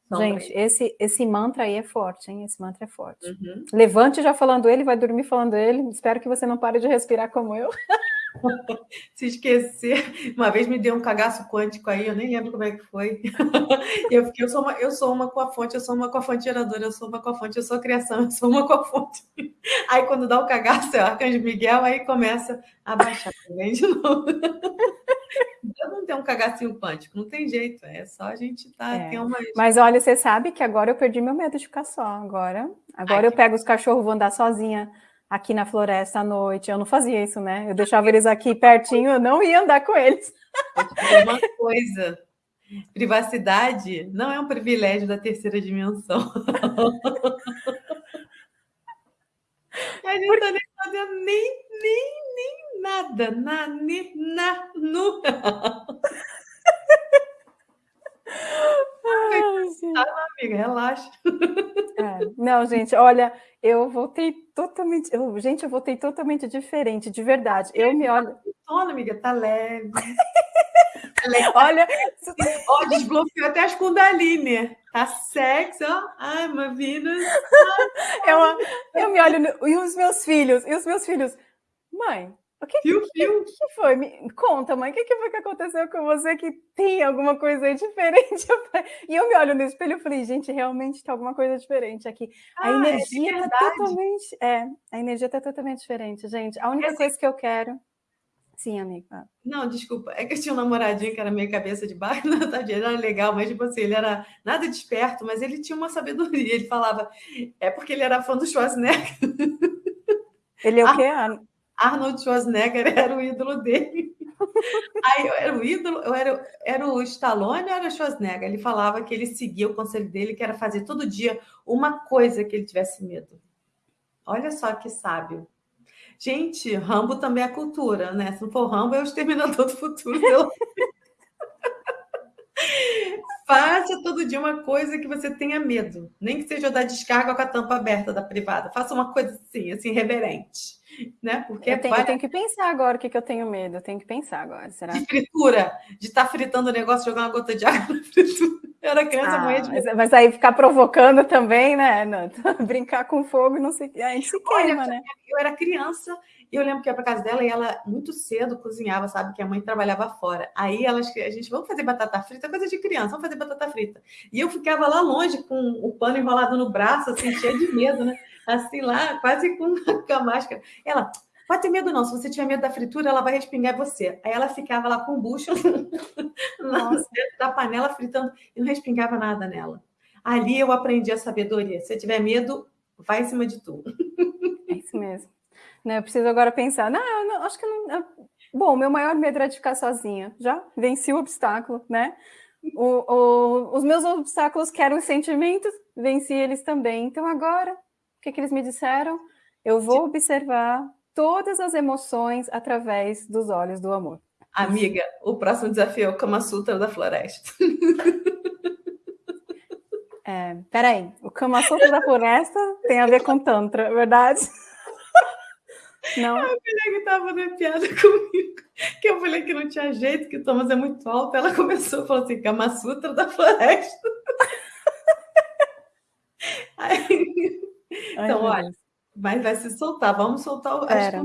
Sombra. Gente, esse, esse mantra aí é forte, hein? Esse mantra é forte. Uhum. Levante já falando ele, vai dormir falando ele. Espero que você não pare de respirar como eu. Se esquecer, uma vez me deu um cagaço quântico aí, eu nem lembro como é que foi. Eu fiquei, eu sou uma, eu sou uma com a fonte, eu sou uma com a fonte geradora, eu sou uma com a fonte, eu sou a criação, eu sou uma com a fonte. Aí quando dá o cagaço, é o Arcanjo Miguel, aí começa a baixar também de novo. Então não tem um cagacinho quântico, não tem jeito, é só a gente tá. É. Uma... Mas olha, você sabe que agora eu perdi meu medo de ficar só. Agora, agora Ai, eu pego os cachorros, vou andar sozinha aqui na floresta à noite. Eu não fazia isso, né? Eu deixava eles aqui pertinho, eu não ia andar com eles. Uma coisa, privacidade não é um privilégio da terceira dimensão. A gente não tá nem fazendo nem, nem, nem nada, na, nem, na, nu. Ai, tá, amiga, relaxa. É, não, gente, olha, eu voltei totalmente. Eu, gente, eu voltei totalmente diferente, de verdade. Eu me olho. Sono, amiga, tá leve. olha. Ó, desbloqueou até as Kundalini. Tá sexy, ó. Ai, uma vida. Eu, eu me olho. No... E os meus filhos? E os meus filhos? Mãe, o que, fio, que, fio. que foi? Me conta, mãe, o que, que foi que aconteceu com você que tem alguma coisa diferente? e eu me olho no espelho e falei, gente, realmente está alguma coisa diferente aqui. A ah, é energia está é totalmente. É, a energia está totalmente diferente, gente. A única coisa que eu quero. Sim, amiga. Não, desculpa. É que eu tinha um namoradinho que era meio cabeça de barco, não, tá, ele era legal, mas tipo assim, ele era nada desperto, mas ele tinha uma sabedoria. Ele falava, é porque ele era fã do Schwarzenegger. Ele é o quê? Arnold Schwarzenegger era o ídolo dele. Aí eu era o ídolo, eu era, era o Stallone ou era o Schwarzenegger? Ele falava que ele seguia o conselho dele, que era fazer todo dia uma coisa que ele tivesse medo. Olha só que sábio. Gente, Rambo também é cultura, né? Se não for Rambo, é o Exterminador do Futuro. Faça todo dia uma coisa que você tenha medo. Nem que seja da descarga com a tampa aberta da privada. Faça uma coisa assim, assim, reverente né? Porque eu tenho, eu tenho, que pensar agora o que, que eu tenho medo. Eu tenho que pensar agora. Será? De fritura, de estar tá fritando o negócio, jogar uma gota de água na fritura. Eu era criança, ah, de mas, mas, aí ficar provocando também, né? Não, brincar com fogo, não sei. A gente se queima, Olha, né? Eu era criança e eu lembro que ia para casa dela e ela muito cedo cozinhava, sabe? Que a mãe trabalhava fora. Aí elas, a gente, vamos fazer batata frita, coisa de criança, vamos fazer batata frita. E eu ficava lá longe com o pano enrolado no braço, assim, cheio de medo, né? Assim lá, quase com, com a máscara. Ela, pode ter medo não, se você tiver medo da fritura, ela vai respingar você. Aí ela ficava lá com o bucho da panela fritando e não respingava nada nela. Ali eu aprendi a sabedoria. Se tiver medo, vai em cima de tudo. É isso mesmo. Né, eu preciso agora pensar, não, não acho que não. Bom, meu maior medo era de ficar sozinha. Já venci o obstáculo, né? O, o, os meus obstáculos que eram os sentimentos, venci eles também. Então agora, que, que eles me disseram? Eu vou observar todas as emoções através dos olhos do amor. Amiga, o próximo desafio é o Kama Sutra da floresta. É, peraí, o Kama Sutra da floresta tem a ver com Tantra, verdade? Não. A mulher que estava na piada comigo, que eu falei que não tinha jeito, que o Thomas é muito alto, ela começou a falar assim, Kama Sutra da floresta. Aí, então, olha, mas vai se soltar, vamos soltar o Pera.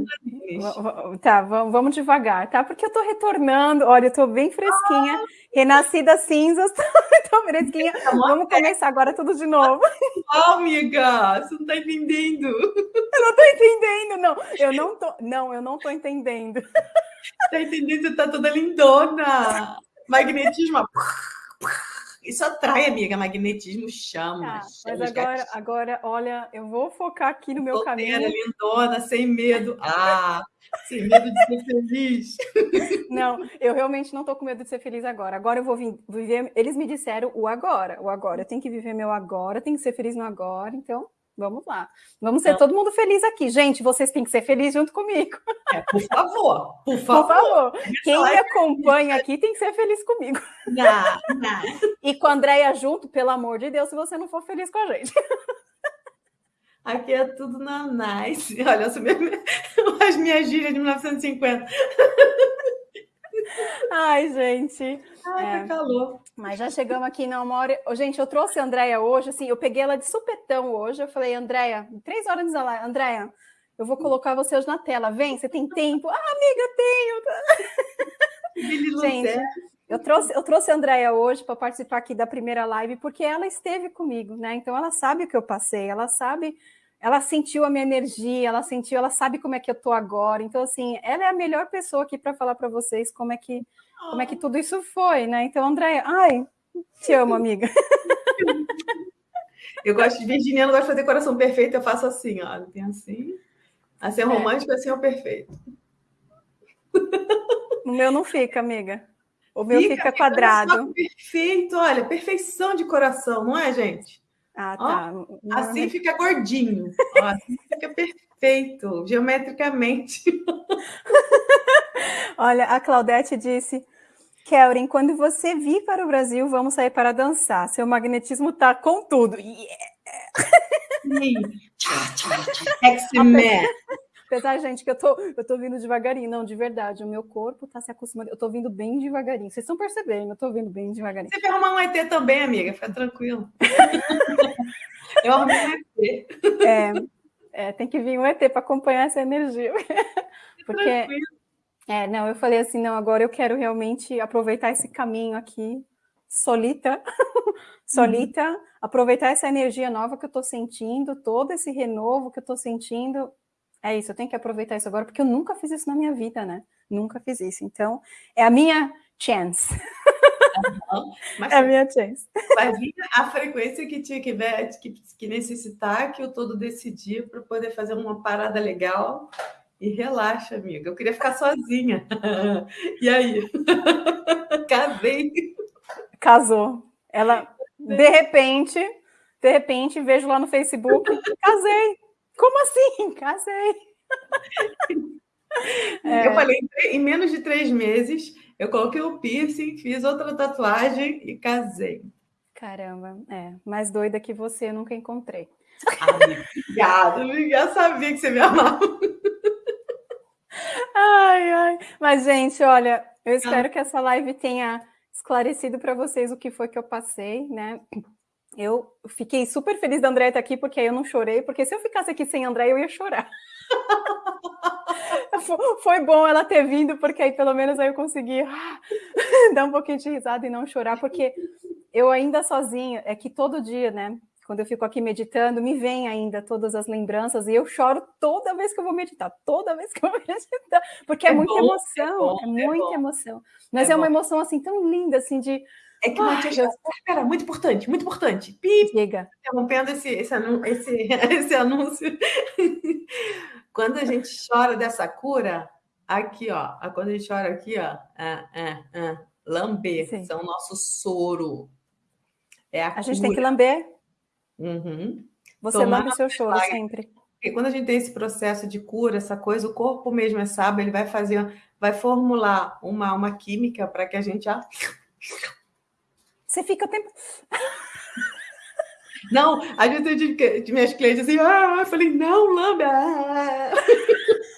Tá, vamos devagar, tá? Porque eu tô retornando, olha, eu tô bem fresquinha, ah, renascida cinzas, tô fresquinha. Tá vamos começar agora tudo de novo. Oh, amiga, você não tá entendendo. Eu não tô entendendo, não. Eu não tô, não, eu não tô entendendo. Tá entendendo? Você tá toda lindona. Magnetismo. Isso atrai, amiga. Magnetismo chama. Tá, mas agora, agora, olha, eu vou focar aqui no meu caminho. lindona, sem medo. Ah, sem medo de ser feliz. Não, eu realmente não estou com medo de ser feliz agora. Agora eu vou viver. Eles me disseram o agora, o agora. Eu tenho que viver meu agora, tenho que ser feliz no agora. Então, Vamos lá. Vamos ser todo mundo feliz aqui. Gente, vocês têm que ser felizes junto comigo. É, por favor, por favor. Por favor. Quem me acompanha aqui tem que ser feliz comigo. Não, não. E com a Andréia junto, pelo amor de Deus, se você não for feliz com a gente. Aqui é tudo na nice. Olha, as minhas gírias de 1950. Ai, gente. Ai, é, que calor. Mas já chegamos aqui na uma hora. Gente, eu trouxe a Andréia hoje, assim, eu peguei ela de supetão hoje. Eu falei, Andréia, três horas de live, Andréia, eu vou colocar você hoje na tela. Vem, você tem tempo? Ah, amiga, tenho. gente, eu trouxe, eu trouxe a Andréia hoje para participar aqui da primeira live, porque ela esteve comigo, né? Então ela sabe o que eu passei, ela sabe ela sentiu a minha energia, ela sentiu, ela sabe como é que eu tô agora. Então, assim, ela é a melhor pessoa aqui para falar para vocês como é que como é que tudo isso foi, né? Então, Andréia, ai, te amo, amiga. Eu gosto de virginiano, gosto de fazer coração perfeito, eu faço assim, ó, tem assim. Assim é, é. romântico, assim é o perfeito. O meu não fica, amiga. O meu fica, fica quadrado. Perfeito, olha, perfeição de coração, não é, gente? Ah, tá. Ó, assim fica gordinho. Ó, assim fica perfeito, geometricamente. Olha, a Claudete disse. Kelrin, quando você vir para o Brasil, vamos sair para dançar. Seu magnetismo tá com tudo. Yeah. Apesar, gente, que eu tô, eu tô vindo devagarinho. Não, de verdade, o meu corpo tá se acostumando. Eu tô vindo bem devagarinho. Vocês estão percebendo, eu tô vindo bem devagarinho. Você vai arrumar um ET também, amiga, fica tranquilo. eu arrumei um ET. É, é, tem que vir um ET para acompanhar essa energia. Porque. Tranquilo. É, não, eu falei assim, não, agora eu quero realmente aproveitar esse caminho aqui, solita, solita, uhum. aproveitar essa energia nova que eu estou sentindo, todo esse renovo que eu estou sentindo, é isso, eu tenho que aproveitar isso agora, porque eu nunca fiz isso na minha vida, né? Nunca fiz isso. Então, é a minha chance. Uhum. Mas, é a minha chance. Vir a frequência que tinha que, ver, que, que necessitar, que eu todo decidir para poder fazer uma parada legal. E relaxa, amiga. Eu queria ficar sozinha. E aí? Casei. Casou. Ela, de repente, de repente, vejo lá no Facebook, casei. Como assim? Casei. É. Eu falei, em menos de três meses, eu coloquei o piercing, fiz outra tatuagem e casei. Caramba, é. Mais doida que você, eu nunca encontrei. obrigada, obrigada. Sabia que você me amava. Ai, ai. Mas, gente, olha, eu espero que essa live tenha esclarecido para vocês o que foi que eu passei, né? Eu fiquei super feliz da André estar aqui, porque aí eu não chorei, porque se eu ficasse aqui sem André, eu ia chorar. Foi bom ela ter vindo, porque aí pelo menos aí eu consegui ah, dar um pouquinho de risada e não chorar, porque eu ainda sozinha, é que todo dia, né? Quando eu fico aqui meditando, me vem ainda todas as lembranças e eu choro toda vez que eu vou meditar, toda vez que eu vou meditar, porque é, é muita bom, emoção, é, bom, é muita emoção. Mas é, é uma emoção assim tão linda, assim, de é que Matias, espera, muito importante, muito importante. Pip, Diga. interrompendo esse, esse, anúncio, esse, esse anúncio. quando a gente chora dessa cura, aqui, ó, quando a gente chora aqui, ó, ah, ah, ah, lamber, Sim. são o nosso soro. É a, a gente tem que lamber. Uhum. Você Tomar lambe o seu choro sempre. E quando a gente tem esse processo de cura, essa coisa, o corpo mesmo é sábio, ele vai fazer, vai formular uma, uma química para que a gente já. Você fica o tempo. Não, a gente de, de minhas clientes assim, ah, eu falei, não, lambe. Ah.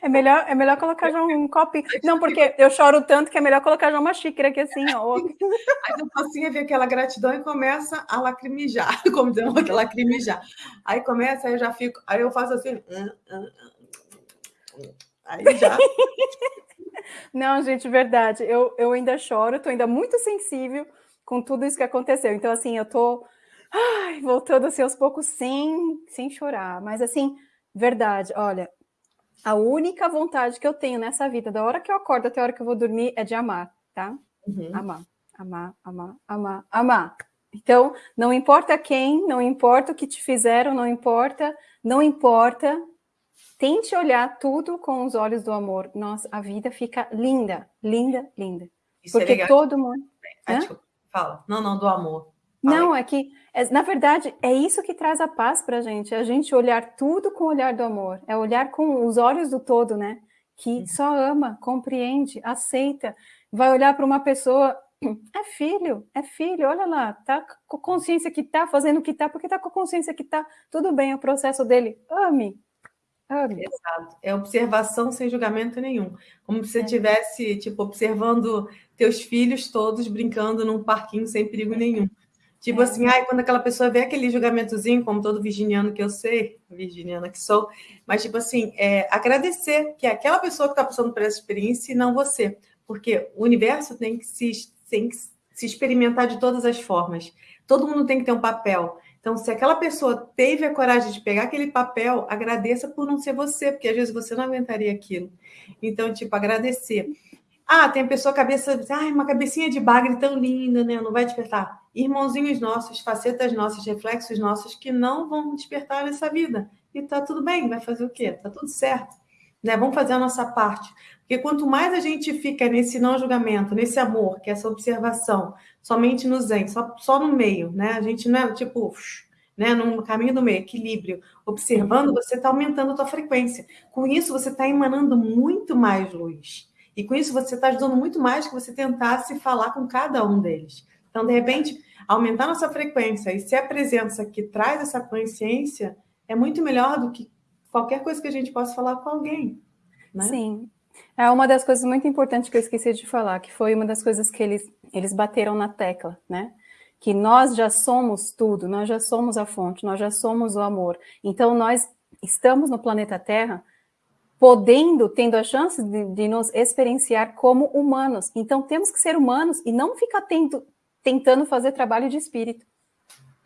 É melhor, é melhor colocar já um copo. Não, porque eu choro tanto que é melhor colocar já uma xícara aqui assim, ó. Aí o pacinho vê aquela gratidão e começa a lacrimejar, como dizemos, lacrimejar. Aí começa, aí eu já fico, aí eu faço assim. Aí já. Não, gente, verdade. Eu, eu ainda choro, tô ainda muito sensível com tudo isso que aconteceu. Então, assim, eu tô ai, voltando assim aos poucos sem, sem chorar. Mas assim, verdade, olha, a única vontade que eu tenho nessa vida, da hora que eu acordo até a hora que eu vou dormir, é de amar, tá? Uhum. Amar, amar, amar, amar, amar. Então, não importa quem, não importa o que te fizeram, não importa, não importa. Tente olhar tudo com os olhos do amor. Nossa, a vida fica linda, linda, linda. Isso é Porque é todo mundo. Ah, fala. Não, não, do amor. Não, é que, é, na verdade, é isso que traz a paz para a gente, é a gente olhar tudo com o olhar do amor, é olhar com os olhos do todo, né? Que uhum. só ama, compreende, aceita, vai olhar para uma pessoa, é filho, é filho, olha lá, tá com consciência que tá, fazendo o que tá, porque tá com consciência que tá, tudo bem, é o processo dele, ame, ame. Exato, é observação sem julgamento nenhum, como se você estivesse, é. tipo, observando teus filhos todos brincando num parquinho sem perigo nenhum. Tipo é. assim, ai, quando aquela pessoa vê aquele julgamentozinho, como todo virginiano que eu sei, virginiana que sou, mas tipo assim, é, agradecer que é aquela pessoa que está passando por essa experiência e não você. Porque o universo tem que, se, tem que se experimentar de todas as formas. Todo mundo tem que ter um papel. Então, se aquela pessoa teve a coragem de pegar aquele papel, agradeça por não ser você, porque às vezes você não aguentaria aquilo. Então, tipo, agradecer. Ah, tem pessoa cabeça, ai, uma cabecinha de bagre tão linda, né? Não vai despertar. Irmãozinhos nossos, facetas nossas, reflexos nossos que não vão despertar nessa vida. E tá tudo bem, vai fazer o quê? Tá tudo certo. Né? Vamos fazer a nossa parte. Porque quanto mais a gente fica nesse não julgamento, nesse amor, que é essa observação, somente no zen, só, só no meio, né? A gente não é tipo, né, no caminho do meio, equilíbrio, observando, você está aumentando a tua frequência. Com isso, você está emanando muito mais luz. E com isso você está ajudando muito mais que você tentasse falar com cada um deles. Então, de repente, aumentar nossa frequência e ser a presença que traz essa consciência é muito melhor do que qualquer coisa que a gente possa falar com alguém. Né? Sim. É uma das coisas muito importantes que eu esqueci de falar, que foi uma das coisas que eles, eles bateram na tecla, né? Que nós já somos tudo, nós já somos a fonte, nós já somos o amor. Então, nós estamos no planeta Terra podendo, tendo a chance de, de, nos experienciar como humanos. Então, temos que ser humanos e não ficar tendo, tentando fazer trabalho de espírito.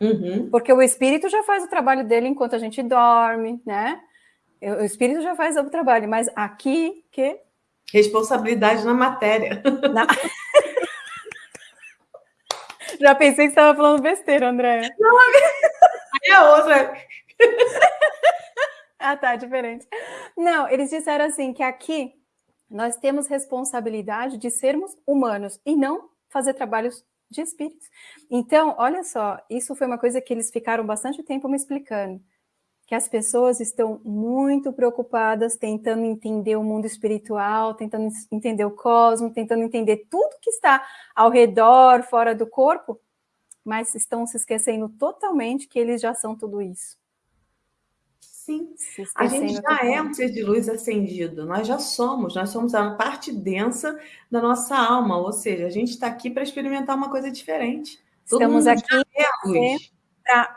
Uhum. Porque o espírito já faz o trabalho dele enquanto a gente dorme, né? O espírito já faz o trabalho, mas aqui, que... Responsabilidade na matéria. Na... já pensei que você estava falando besteira, André. Não, é outra. Ah, tá, diferente. Não, eles disseram assim que aqui nós temos responsabilidade de sermos humanos e não fazer trabalhos de espíritos. Então, olha só, isso foi uma coisa que eles ficaram bastante tempo me explicando, que as pessoas estão muito preocupadas tentando entender o mundo espiritual, tentando entender o cosmos, tentando entender tudo que está ao redor, fora do corpo, mas estão se esquecendo totalmente que eles já são tudo isso. Sim, a gente já é um ser de luz acendido, nós já somos, nós somos a parte densa da nossa alma, ou seja, a gente está aqui para experimentar uma coisa diferente. Todo Estamos aqui é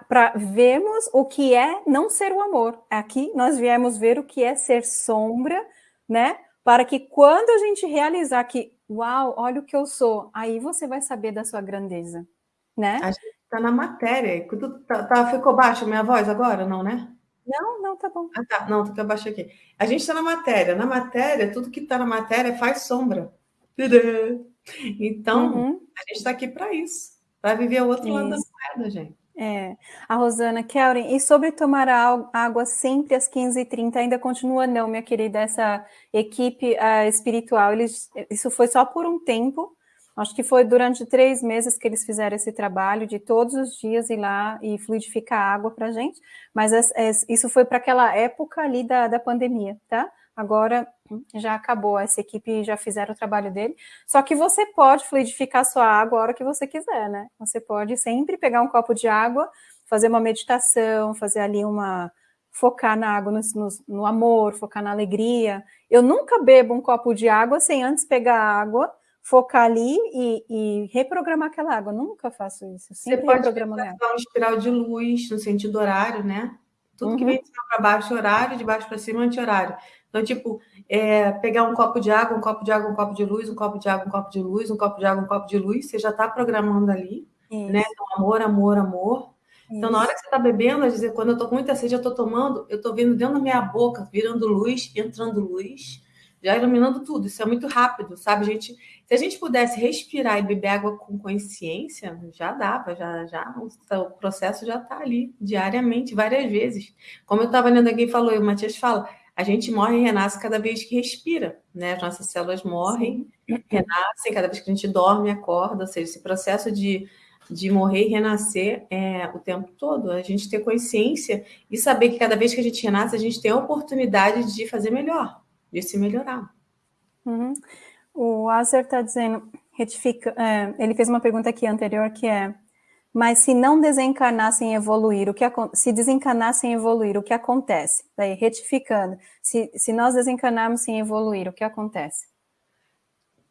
para vermos o que é não ser o amor. Aqui nós viemos ver o que é ser sombra, né? Para que quando a gente realizar que, uau, olha o que eu sou, aí você vai saber da sua grandeza, né? A gente está na matéria. Tá, tá, ficou baixo a minha voz agora, não, né? Não, não, tá bom. Ah, tá. Não, que eu baixei aqui. A gente está na matéria. Na matéria, tudo que está na matéria faz sombra. Então, uhum. a gente está aqui para isso. Para viver o outro isso. lado da moeda, gente. É. A Rosana, Kelren, e sobre tomar água sempre às 15h30, ainda continua não, minha querida, essa equipe uh, espiritual, eles, isso foi só por um tempo, Acho que foi durante três meses que eles fizeram esse trabalho de todos os dias ir lá e fluidificar água para a gente, mas isso foi para aquela época ali da, da pandemia, tá? Agora já acabou, essa equipe já fizeram o trabalho dele. Só que você pode fluidificar sua água a hora que você quiser, né? Você pode sempre pegar um copo de água, fazer uma meditação, fazer ali uma. focar na água, no, no, no amor, focar na alegria. Eu nunca bebo um copo de água sem antes pegar a água focar ali e, e, reprogramar aquela água. Eu nunca faço isso. Você pode fazer uma espiral de luz no sentido horário, né? Tudo uhum. que vem de cima para baixo horário, de baixo para cima anti-horário. Então, tipo, é, pegar um copo de água, um copo de água, um copo de luz, um copo de água, um copo de luz, um copo de água, um copo de luz, você já está programando ali, Isso. né? Então, amor, amor, amor. Isso. Então, na hora que você está bebendo, dizer, quando eu estou com muita sede, eu estou tomando, eu estou vendo dentro da minha boca, virando luz, entrando luz, já iluminando tudo. Isso é muito rápido, sabe, gente? Se a gente pudesse respirar e beber água com consciência, já dava, já, já o processo já está ali diariamente, várias vezes. Como eu estava lendo aqui, falou, e o Matias fala, a gente morre e renasce cada vez que respira, né? As nossas células morrem, renascem cada vez que a gente dorme e acorda, ou seja, esse processo de, de morrer e renascer é o tempo todo. A gente ter consciência e saber que cada vez que a gente renasce, a gente tem a oportunidade de fazer melhor, de se melhorar. Uhum. O Azer está dizendo, retifica, é, ele fez uma pergunta aqui anterior que é mas se não desencarnassem e evoluir, o que se desencarnassem e evoluir, o que acontece? Daí, retificando, se, se nós desencarnarmos sem evoluir, o que acontece?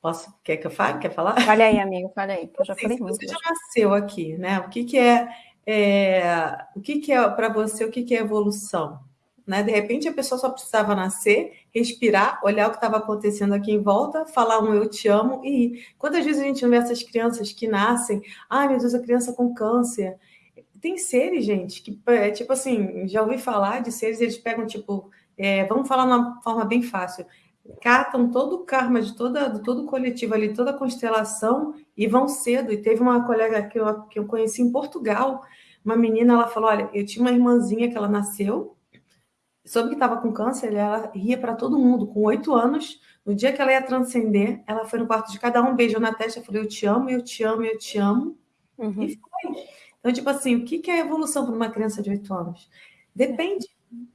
Posso? Quer que eu fale? Quer falar? Fale aí, amigo, fale aí, que eu já falei muito. Você já nasceu aqui, né? O que, que é, é o que, que é para você, o que, que é evolução? Né? De repente a pessoa só precisava nascer, respirar, olhar o que estava acontecendo aqui em volta, falar um eu te amo e ir. Quantas vezes a gente vê essas crianças que nascem, ai meu Deus, a criança com câncer. Tem seres, gente, que, é, tipo assim, já ouvi falar de seres, eles pegam, tipo, é, vamos falar de uma forma bem fácil, catam todo o karma de toda, de todo o coletivo ali, toda a constelação e vão cedo. E teve uma colega que eu, que eu conheci em Portugal, uma menina, ela falou: Olha, eu tinha uma irmãzinha que ela nasceu, soube que estava com câncer, ela ria para todo mundo. Com oito anos, no dia que ela ia transcender, ela foi no quarto de cada um, beijou na testa, falou: Eu te amo, eu te amo, eu te amo. Uhum. E foi. Então, tipo assim, o que é evolução para uma criança de oito anos? Depende.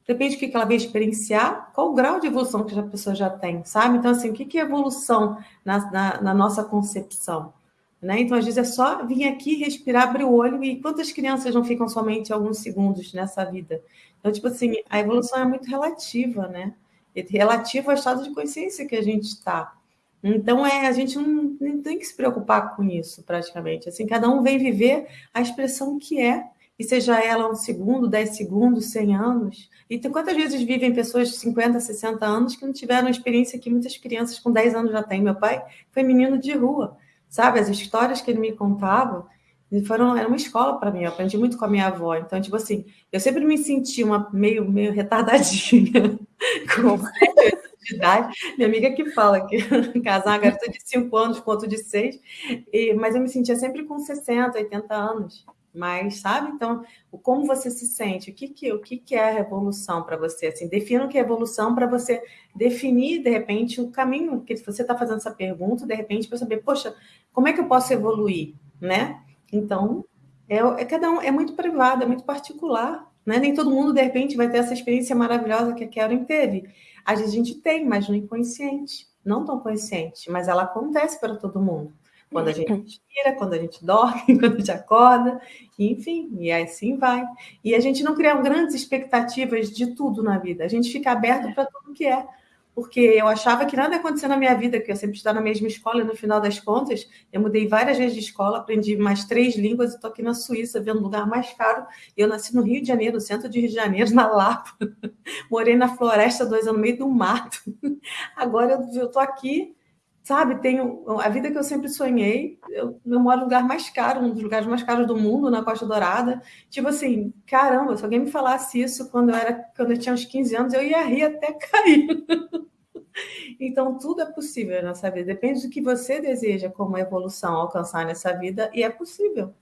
Depende do que ela veio experienciar, qual o grau de evolução que a pessoa já tem, sabe? Então, assim, o que é evolução na, na, na nossa concepção? Né? Então, às vezes, é só vir aqui, respirar, abrir o olho, e quantas crianças não ficam somente alguns segundos nessa vida? Então, tipo assim, a evolução é muito relativa, né? Relativa ao estado de consciência que a gente está. Então, é, a gente não, não, tem que se preocupar com isso, praticamente. Assim, cada um vem viver a expressão que é, e seja ela um segundo, dez segundos, cem anos. E tem, quantas vezes vivem pessoas de 50, 60 anos que não tiveram a experiência que muitas crianças com 10 anos já têm? Meu pai foi menino de rua sabe? As histórias que ele me contava foram era uma escola para mim. Eu aprendi muito com a minha avó. Então, tipo assim, eu sempre me senti uma meio meio retardadinha com de idade. Minha amiga que fala que casar uma garota de 5 anos com outro de 6, mas eu me sentia sempre com 60, 80 anos. Mas, sabe? Então, como você se sente? O que, que, o que, que é a revolução para você? Assim, defina o que é evolução para você definir, de repente, o caminho que você está fazendo essa pergunta, de repente, para saber, poxa, como é que eu posso evoluir? Né? Então, é, é, cada um, é muito privado, é muito particular. Né? Nem todo mundo, de repente, vai ter essa experiência maravilhosa que a Karen teve. A gente tem, mas no inconsciente, não tão consciente, mas ela acontece para todo mundo. Quando a gente respira, quando a gente dorme, quando a gente acorda, enfim, e assim vai. E a gente não cria grandes expectativas de tudo na vida, a gente fica aberto para tudo que é. Porque eu achava que nada ia acontecer na minha vida, que eu sempre estava na mesma escola, e no final das contas, eu mudei várias vezes de escola, aprendi mais três línguas e estou aqui na Suíça, vendo um lugar mais caro. Eu nasci no Rio de Janeiro, no centro de Rio de Janeiro, na Lapa. Morei na floresta dois anos no meio do mato. Agora eu estou aqui sabe, tenho a vida que eu sempre sonhei. Eu, eu moro no lugar mais caro, um dos lugares mais caros do mundo, na Costa Dourada. Tipo assim, caramba, se alguém me falasse isso quando eu era quando eu tinha uns 15 anos, eu ia rir até cair. então, tudo é possível nessa vida. Depende do que você deseja como evolução alcançar nessa vida, e é possível.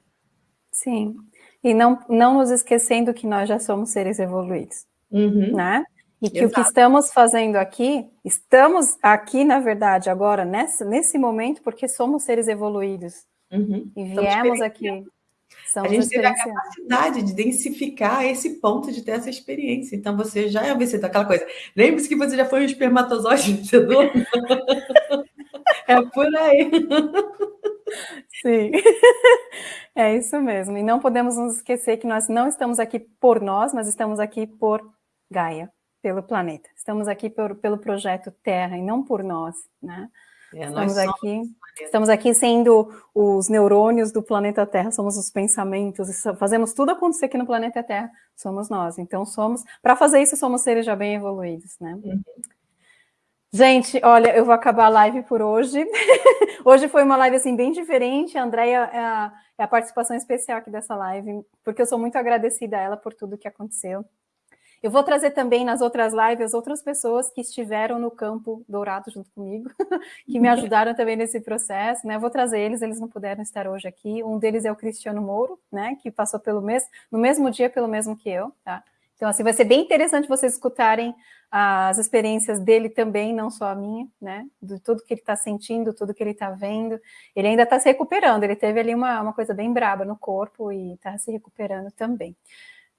Sim. E não, não nos esquecendo que nós já somos seres evoluídos, uhum. né? E que Exato. o que estamos fazendo aqui, estamos aqui, na verdade, agora, nessa, nesse momento, porque somos seres evoluídos. Uhum. E viemos aqui. a gente teve a capacidade de densificar esse ponto de ter essa experiência. Então, você já é vencedor, aquela coisa. Lembre-se que você já foi um espermatozoide vencedor. é por aí. Sim, é isso mesmo. E não podemos nos esquecer que nós não estamos aqui por nós, mas estamos aqui por Gaia pelo planeta. Estamos aqui por, pelo projeto Terra e não por nós, né? É, estamos aqui, estamos aqui sendo os neurônios do planeta Terra, somos os pensamentos, fazemos tudo acontecer aqui no planeta Terra, somos nós. Então somos, para fazer isso, somos seres já bem evoluídos, né? Uhum. Gente, olha, eu vou acabar a live por hoje. hoje foi uma live assim bem diferente. A Andrea é a, é a participação especial aqui dessa live, porque eu sou muito agradecida a ela por tudo que aconteceu. Eu vou trazer também nas outras lives outras pessoas que estiveram no campo dourado junto comigo, que me ajudaram também nesse processo, né? vou trazer eles, eles não puderam estar hoje aqui. Um deles é o Cristiano Mouro, né? Que passou pelo mesmo, no mesmo dia pelo mesmo que eu, tá? Então, assim, vai ser bem interessante vocês escutarem as experiências dele também, não só a minha, né? De tudo que ele está sentindo, tudo que ele está vendo. Ele ainda está se recuperando, ele teve ali uma, uma coisa bem braba no corpo e está se recuperando também.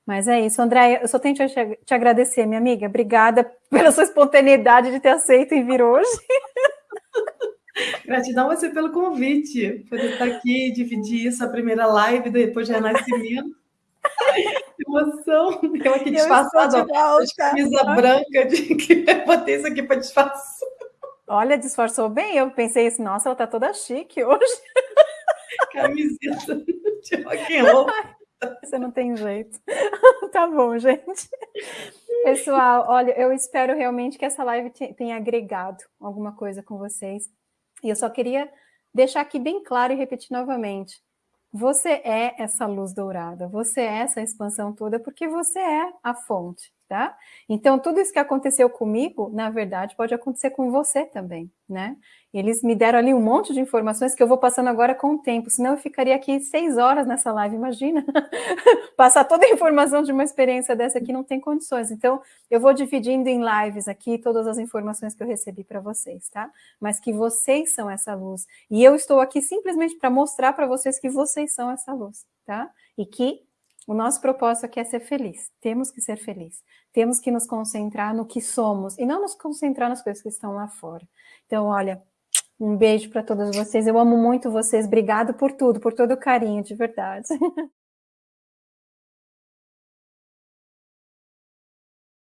Mas é isso, Andréia, eu só tenho que te, te agradecer, minha amiga. Obrigada pela sua espontaneidade de ter aceito e vir hoje. Gratidão a você pelo convite, por estar aqui, dividir essa primeira live depois de renascimento. emoção. Eu aqui disfarçada, camisa branca, de que botei isso aqui para disfarçar. Olha, disfarçou bem. Eu pensei assim, nossa, ela tá toda chique hoje. Camiseta de rock and roll. Você não tem jeito. tá bom, gente. Pessoal, olha, eu espero realmente que essa live tenha agregado alguma coisa com vocês. E eu só queria deixar aqui bem claro e repetir novamente. Você é essa luz dourada, você é essa expansão toda, porque você é a fonte tá? Então, tudo isso que aconteceu comigo, na verdade, pode acontecer com você também, né? Eles me deram ali um monte de informações que eu vou passando agora com o tempo, senão eu ficaria aqui seis horas nessa live, imagina? Passar toda a informação de uma experiência dessa aqui não tem condições. Então, eu vou dividindo em lives aqui todas as informações que eu recebi para vocês, tá? Mas que vocês são essa luz. E eu estou aqui simplesmente para mostrar para vocês que vocês são essa luz, tá? E que o nosso propósito aqui é ser feliz. Temos que ser felizes. Temos que nos concentrar no que somos e não nos concentrar nas coisas que estão lá fora. Então, olha, um beijo para todas vocês. Eu amo muito vocês. Obrigado por tudo, por todo o carinho, de verdade.